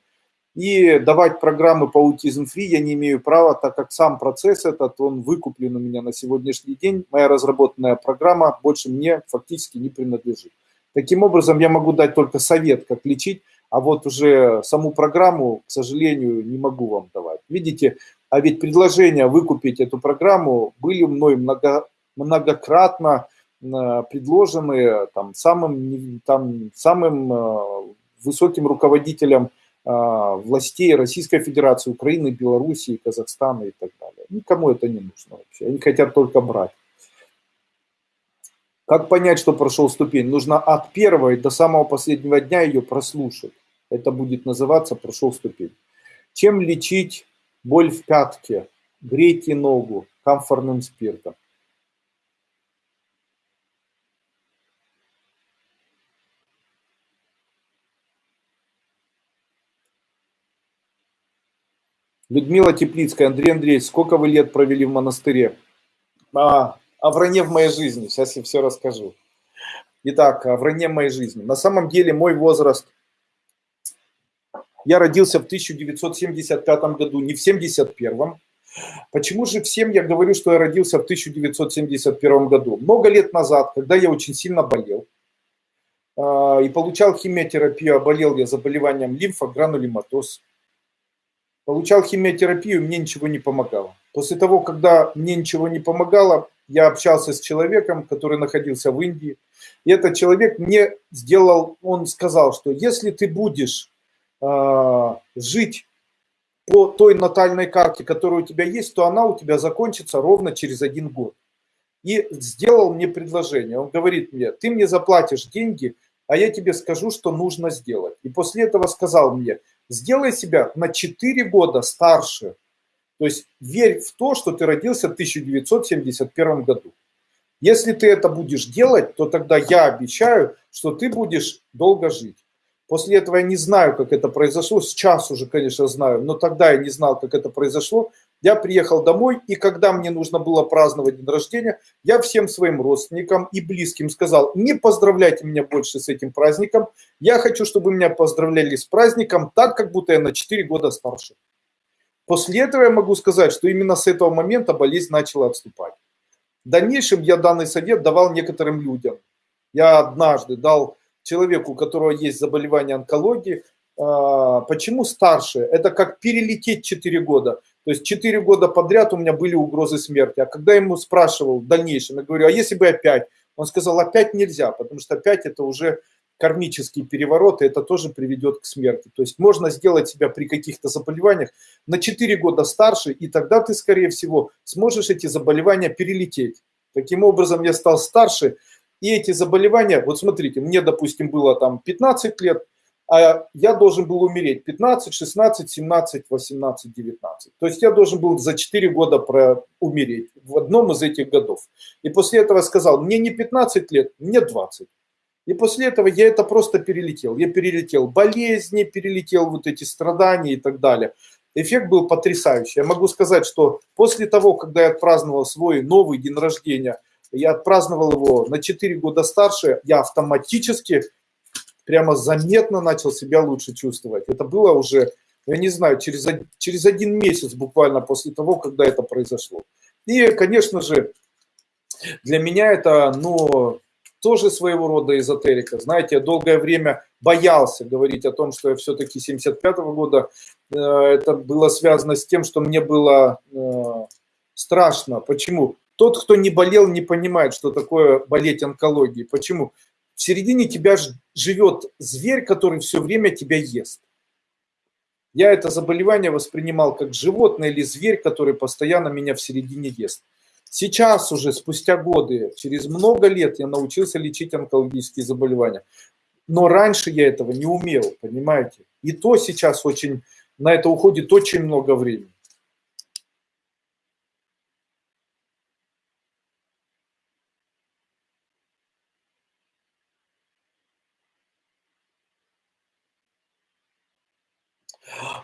И давать программы по аутизм фри я не имею права, так как сам процесс этот, он выкуплен у меня на сегодняшний день. Моя разработанная программа больше мне фактически не принадлежит. Таким образом, я могу дать только совет, как лечить, а вот уже саму программу, к сожалению, не могу вам давать. Видите, а ведь предложения выкупить эту программу были мной много, многократно предложены там, самым, там, самым э, высоким руководителям э, властей Российской Федерации, Украины, Белоруссии, Казахстана и так далее. Никому это не нужно вообще. Они хотят только брать. Как понять, что прошел ступень? Нужно от первой до самого последнего дня ее прослушать. Это будет называться «прошел ступень». Чем лечить боль в пятке? Грейте ногу камфорным спиртом. Людмила Теплицкая, Андрей Андреевич, сколько вы лет провели в монастыре? А, о вране в моей жизни, сейчас я все расскажу. Итак, о вране в моей жизни. На самом деле мой возраст, я родился в 1975 году, не в 71 Почему же всем я говорю, что я родился в 1971 году? Много лет назад, когда я очень сильно болел а, и получал химиотерапию, а болел я заболеванием лимфогранулематоз, Получал химиотерапию, мне ничего не помогало. После того, когда мне ничего не помогало, я общался с человеком, который находился в Индии. И этот человек мне сделал, он сказал, что если ты будешь э, жить по той натальной карте, которая у тебя есть, то она у тебя закончится ровно через один год. И сделал мне предложение. Он говорит мне, ты мне заплатишь деньги, а я тебе скажу, что нужно сделать. И после этого сказал мне, сделай себя на 4 года старше. То есть верь в то, что ты родился в 1971 году. Если ты это будешь делать, то тогда я обещаю, что ты будешь долго жить. После этого я не знаю, как это произошло. Сейчас уже, конечно, знаю, но тогда я не знал, как это произошло. Я приехал домой, и когда мне нужно было праздновать день рождения, я всем своим родственникам и близким сказал, не поздравляйте меня больше с этим праздником. Я хочу, чтобы меня поздравляли с праздником так, как будто я на 4 года старше. После этого я могу сказать, что именно с этого момента болезнь начала отступать. В дальнейшем я данный совет давал некоторым людям. Я однажды дал человеку, у которого есть заболевание онкологии, а, почему старше? Это как перелететь 4 года. То есть 4 года подряд у меня были угрозы смерти. А когда ему спрашивал в дальнейшем, я говорю, а если бы опять? Он сказал, опять нельзя, потому что опять это уже кармический переворот, и это тоже приведет к смерти. То есть можно сделать себя при каких-то заболеваниях на 4 года старше, и тогда ты, скорее всего, сможешь эти заболевания перелететь. Таким образом, я стал старше, и эти заболевания, вот смотрите, мне, допустим, было там 15 лет, а я должен был умереть 15, 16, 17, 18, 19. То есть я должен был за 4 года про умереть в одном из этих годов. И после этого сказал, мне не 15 лет, мне 20. И после этого я это просто перелетел. Я перелетел болезни, перелетел вот эти страдания и так далее. Эффект был потрясающий. Я могу сказать, что после того, когда я отпраздновал свой новый день рождения – я отпраздновал его на 4 года старше, я автоматически прямо заметно начал себя лучше чувствовать. Это было уже, я не знаю, через, через один месяц буквально после того, когда это произошло. И, конечно же, для меня это, ну, тоже своего рода эзотерика. Знаете, я долгое время боялся говорить о том, что я все-таки 75 -го года. Э, это было связано с тем, что мне было э, страшно. Почему? Тот, кто не болел, не понимает, что такое болеть онкологией. Почему? В середине тебя живет зверь, который все время тебя ест. Я это заболевание воспринимал как животное или зверь, который постоянно меня в середине ест. Сейчас уже, спустя годы, через много лет я научился лечить онкологические заболевания. Но раньше я этого не умел, понимаете? И то сейчас очень, на это уходит очень много времени.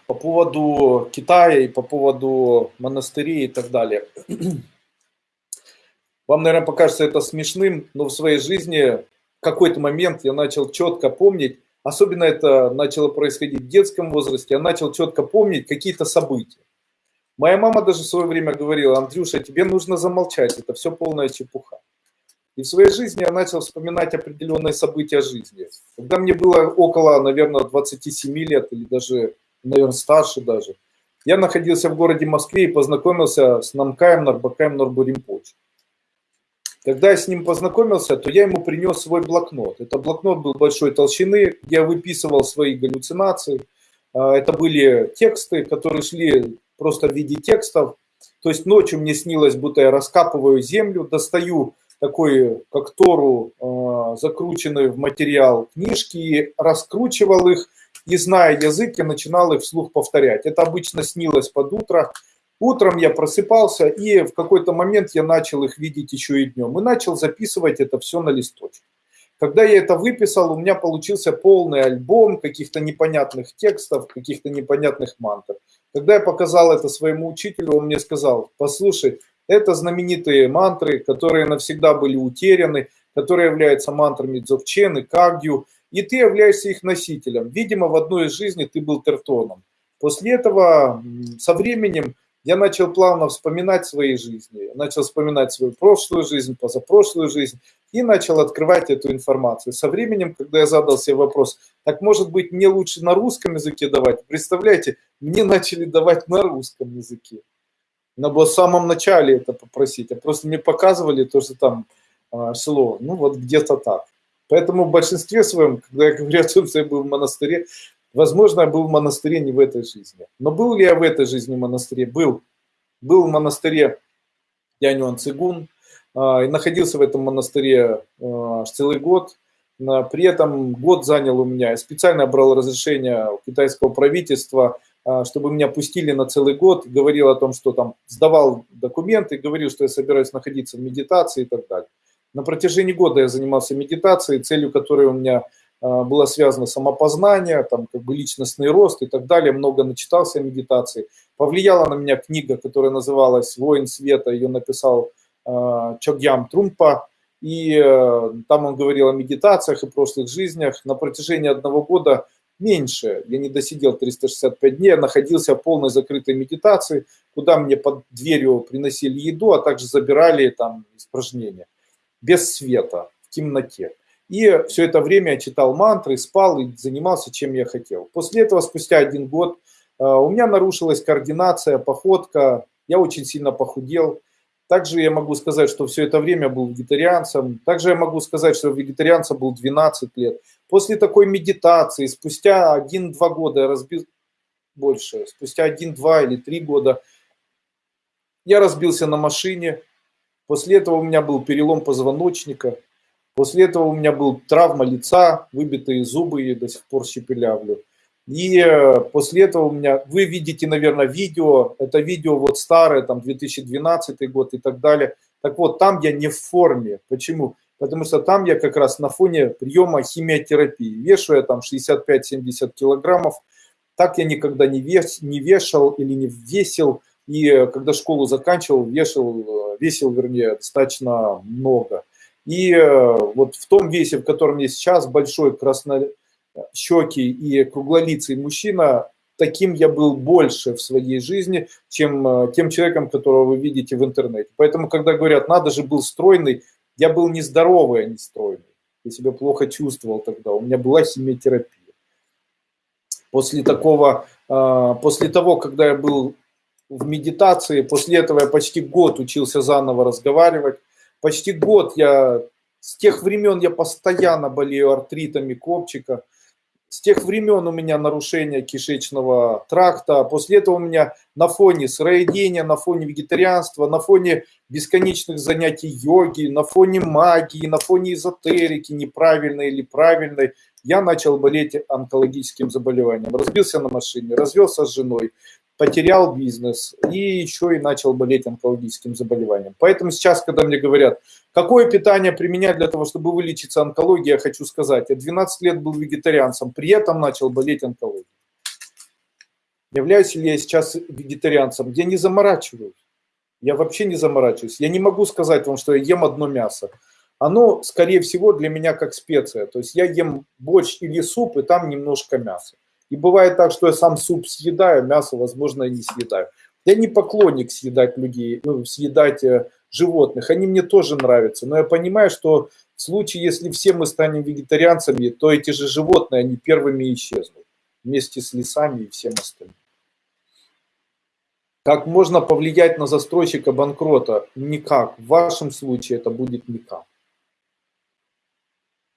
По поводу Китая и по поводу монастырей и так далее. *clears throat* Вам, наверное, покажется это смешным, но в своей жизни в какой-то момент я начал четко помнить, особенно это начало происходить в детском возрасте, я начал четко помнить какие-то события. Моя мама даже в свое время говорила, Андрюша, тебе нужно замолчать, это все полная чепуха. И в своей жизни я начал вспоминать определенные события жизни. Когда мне было около, наверное, 27 лет или даже, наверное, старше даже, я находился в городе Москве и познакомился с Намкаем Нарбакаем Норбуримпочем. Когда я с ним познакомился, то я ему принес свой блокнот. Это блокнот был большой толщины, я выписывал свои галлюцинации. А, это были тексты, которые шли просто в виде текстов. То есть ночью мне снилось, будто я раскапываю землю, достаю такой, как Тору, а, закрученный в материал книжки, и раскручивал их, и зная язык, я начинал их вслух повторять. Это обычно снилось под утро. Утром я просыпался, и в какой-то момент я начал их видеть еще и днем. И начал записывать это все на листочек. Когда я это выписал, у меня получился полный альбом каких-то непонятных текстов, каких-то непонятных мантр. Когда я показал это своему учителю, он мне сказал, послушай, это знаменитые мантры, которые навсегда были утеряны, которые являются мантрами Дзогчен и Кагдю, и ты являешься их носителем. Видимо, в одной из жизней ты был Тертоном. После этого со временем я начал плавно вспоминать свои жизни, начал вспоминать свою прошлую жизнь, позапрошлую жизнь и начал открывать эту информацию. Со временем, когда я задал себе вопрос, так может быть мне лучше на русском языке давать? Представляете, мне начали давать на русском языке. Надо было в самом начале это попросить, а просто мне показывали то, что там а, шло, ну вот где-то так. Поэтому в большинстве своем, когда я говорю о том, что я был в монастыре, Возможно, я был в монастыре не в этой жизни. Но был ли я в этой жизни в монастыре? Был. Был в монастыре Янюан Цигун. А, и находился в этом монастыре а, целый год. При этом год занял у меня. Я специально брал разрешение у китайского правительства, а, чтобы меня пустили на целый год. Говорил о том, что там сдавал документы, говорил, что я собираюсь находиться в медитации и так далее. На протяжении года я занимался медитацией, целью которой у меня а, было связано самопознание, там, как бы личностный рост и так далее. Много начитался медитации. Повлияла на меня книга, которая называлась «Воин света». Ее написал э, Чогьям Трумпа. И э, там он говорил о медитациях и прошлых жизнях. На протяжении одного года меньше, я не досидел 365 дней, я находился в полной закрытой медитации, куда мне под дверью приносили еду, а также забирали там испражнения. Без света, в темноте. И все это время я читал мантры, спал и занимался, чем я хотел. После этого, спустя один год, э, у меня нарушилась координация, походка, я очень сильно похудел. Также я могу сказать, что все это время был вегетарианцем. Также я могу сказать, что вегетарианцем был 12 лет. После такой медитации, спустя 1-2 года я разбил, больше, спустя 1-2 или 3 года, я разбился на машине. После этого у меня был перелом позвоночника. После этого у меня был травма лица, выбитые зубы, и до сих пор щепелявлю. И э, после этого у меня, вы видите, наверное, видео, это видео вот старое, там 2012 год и так далее. Так вот, там я не в форме. Почему? Потому что там я как раз на фоне приема химиотерапии. Вешу я там 65-70 килограммов. Так я никогда не, вес, не вешал или не весил. И э, когда школу заканчивал, вешал, э, весил, вернее, достаточно много. И э, вот в том весе, в котором я сейчас, большой краснощекий и круглолицый мужчина, таким я был больше в своей жизни, чем тем человеком, которого вы видите в интернете. Поэтому, когда говорят, надо же был стройный, я был не здоровый, а не стройный. Я себя плохо чувствовал тогда. У меня была химиотерапия. После такого, после того, когда я был в медитации, после этого я почти год учился заново разговаривать, Почти год я, с тех времен я постоянно болею артритами копчика. С тех времен у меня нарушение кишечного тракта. После этого у меня на фоне сыроедения, на фоне вегетарианства, на фоне бесконечных занятий йоги, на фоне магии, на фоне эзотерики, неправильной или правильной, я начал болеть онкологическим заболеванием. Разбился на машине, развелся с женой, потерял бизнес и еще и начал болеть онкологическим заболеванием. Поэтому сейчас, когда мне говорят, какое питание применять для того, чтобы вылечиться онкологией, я хочу сказать, я 12 лет был вегетарианцем, при этом начал болеть онкологией. Являюсь ли я сейчас вегетарианцем? Я не заморачиваюсь. Я вообще не заморачиваюсь. Я не могу сказать вам, что я ем одно мясо. Оно, скорее всего, для меня как специя. То есть я ем борщ или суп, и там немножко мяса. И бывает так, что я сам суп съедаю, мясо, возможно, и не съедаю. Я не поклонник съедать людей, ну, съедать э, животных. Они мне тоже нравятся. Но я понимаю, что в случае, если все мы станем вегетарианцами, то эти же животные, они первыми исчезнут. Вместе с лесами и всем остальным. Как можно повлиять на застройщика банкрота? Никак. В вашем случае это будет никак.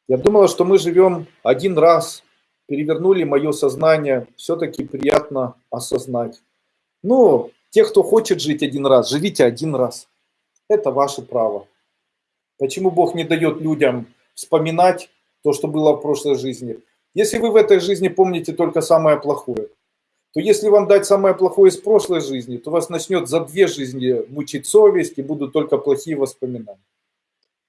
Я думала, что мы живем один раз, перевернули мое сознание, все-таки приятно осознать. Ну, те, кто хочет жить один раз, живите один раз. Это ваше право. Почему Бог не дает людям вспоминать то, что было в прошлой жизни? Если вы в этой жизни помните только самое плохое, то если вам дать самое плохое из прошлой жизни, то вас начнет за две жизни мучить совесть и будут только плохие воспоминания.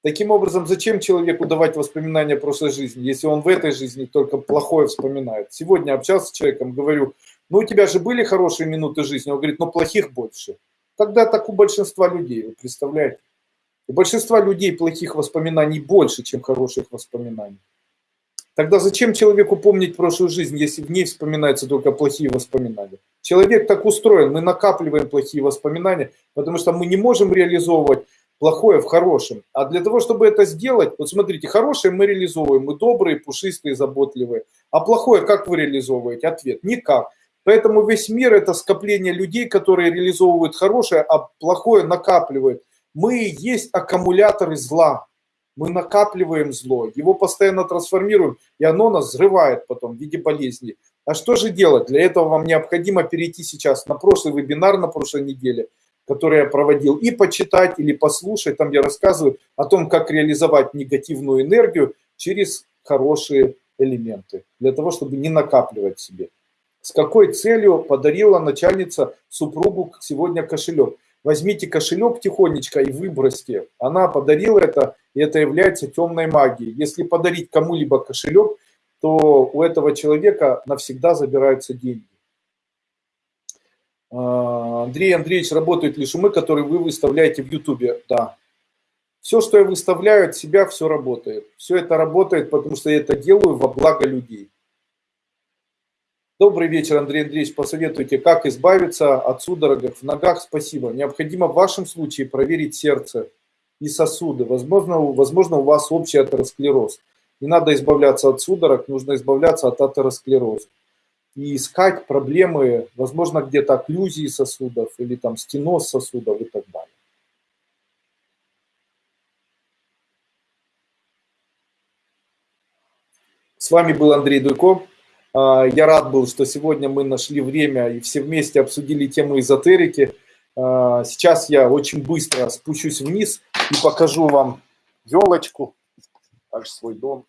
Таким образом, зачем человеку давать воспоминания прошлой жизни, если он в этой жизни только плохое вспоминает? Сегодня общался с человеком, говорю, ну у тебя же были хорошие минуты жизни, он говорит, но плохих больше. Тогда так у большинства людей, вы представляете? У большинства людей плохих воспоминаний больше, чем хороших воспоминаний. Тогда зачем человеку помнить прошлую жизнь, если в ней вспоминаются только плохие воспоминания? Человек так устроен, мы накапливаем плохие воспоминания, потому что мы не можем реализовывать плохое в хорошем. А для того, чтобы это сделать, вот смотрите, хорошее мы реализовываем, мы добрые, пушистые, заботливые. А плохое как вы реализовываете? Ответ – никак. Поэтому весь мир – это скопление людей, которые реализовывают хорошее, а плохое накапливают. Мы есть аккумуляторы зла. Мы накапливаем зло, его постоянно трансформируем, и оно нас взрывает потом в виде болезни. А что же делать? Для этого вам необходимо перейти сейчас на прошлый вебинар на прошлой неделе – который я проводил, и почитать или послушать. Там я рассказываю о том, как реализовать негативную энергию через хорошие элементы, для того, чтобы не накапливать себе. С какой целью подарила начальница супругу сегодня кошелек? Возьмите кошелек тихонечко и выбросьте. Она подарила это, и это является темной магией. Если подарить кому-либо кошелек, то у этого человека навсегда забираются деньги. А, Андрей Андреевич, работают ли шумы, которые вы выставляете в Ютубе? Да. Все, что я выставляю от себя, все работает. Все это работает, потому что я это делаю во благо людей. Добрый вечер, Андрей Андреевич. Посоветуйте, как избавиться от судорог в ногах. Спасибо. Необходимо в вашем случае проверить сердце и сосуды. Возможно, возможно у вас общий атеросклероз. Не надо избавляться от судорог, нужно избавляться от атеросклероза и искать проблемы, возможно, где-то окклюзии сосудов или там стеноз сосудов и так далее. С вами был Андрей Дуйко. А, я рад был, что сегодня мы нашли время и все вместе обсудили тему эзотерики. А, сейчас я очень быстро спущусь вниз и покажу вам елочку, также свой дом.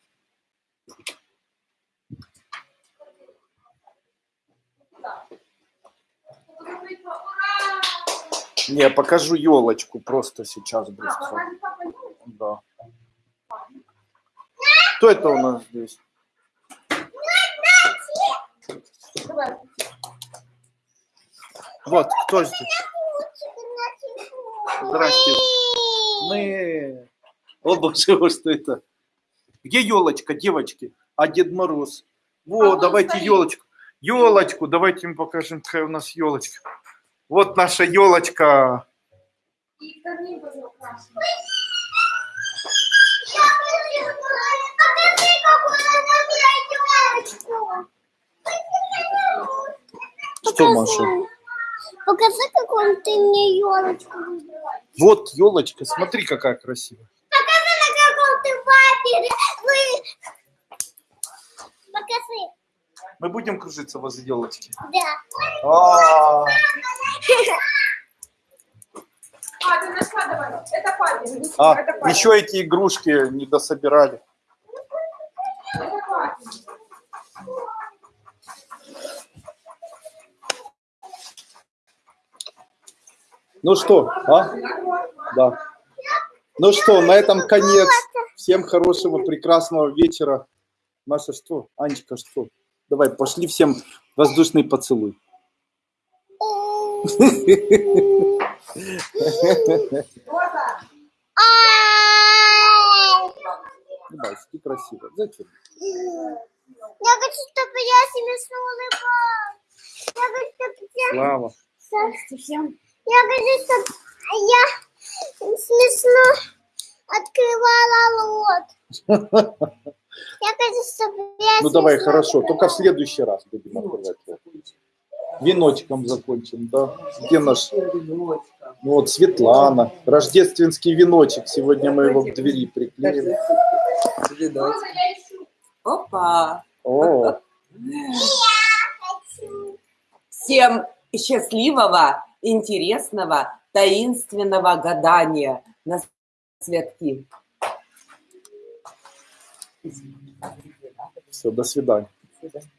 Не, покажу елочку просто сейчас быстро. Да. Кто это у нас здесь? Вот, кто здесь? Здрасте. Мы... О, боже, что это? Где елочка, девочки? А Дед Мороз? Вот, а давайте елочку. Елочку, давайте им покажем, какая у нас елочка. Вот наша елочка. Что, Маша? Покажи, какую ты мне елочку Вот елочка, смотри, какая красивая. Покажи, на каком ты папе. Вы... Покажи. Мы будем кружиться возле елочки? Да. А, А, ты нашла, давай. Это папин. а, это папин. еще эти игрушки не дособирали. Это папин. Ну что, а? Да. Ну что, на этом конец. Всем хорошего, прекрасного вечера. Маша, что? Анечка, что? Давай, пошли всем воздушный поцелуй. Сиди красиво. Зачем? Я хочу, чтобы я смешно улыбалась. Я хочу, чтобы я... Слава. Совсем. Я хочу, чтобы я смешно открывала рот. *laughs* Я хочу, чтобы я Ну давай, хорошо. Только в следующий раз будем открывать. Веночком закончим, да? Где наш? Ну вот Светлана. Рождественский веночек. Сегодня мы его к двери приклеим. Опа! О, Хочу. Всем счастливого, интересного, таинственного гадания на цветки. Все, до свидания. До свидания.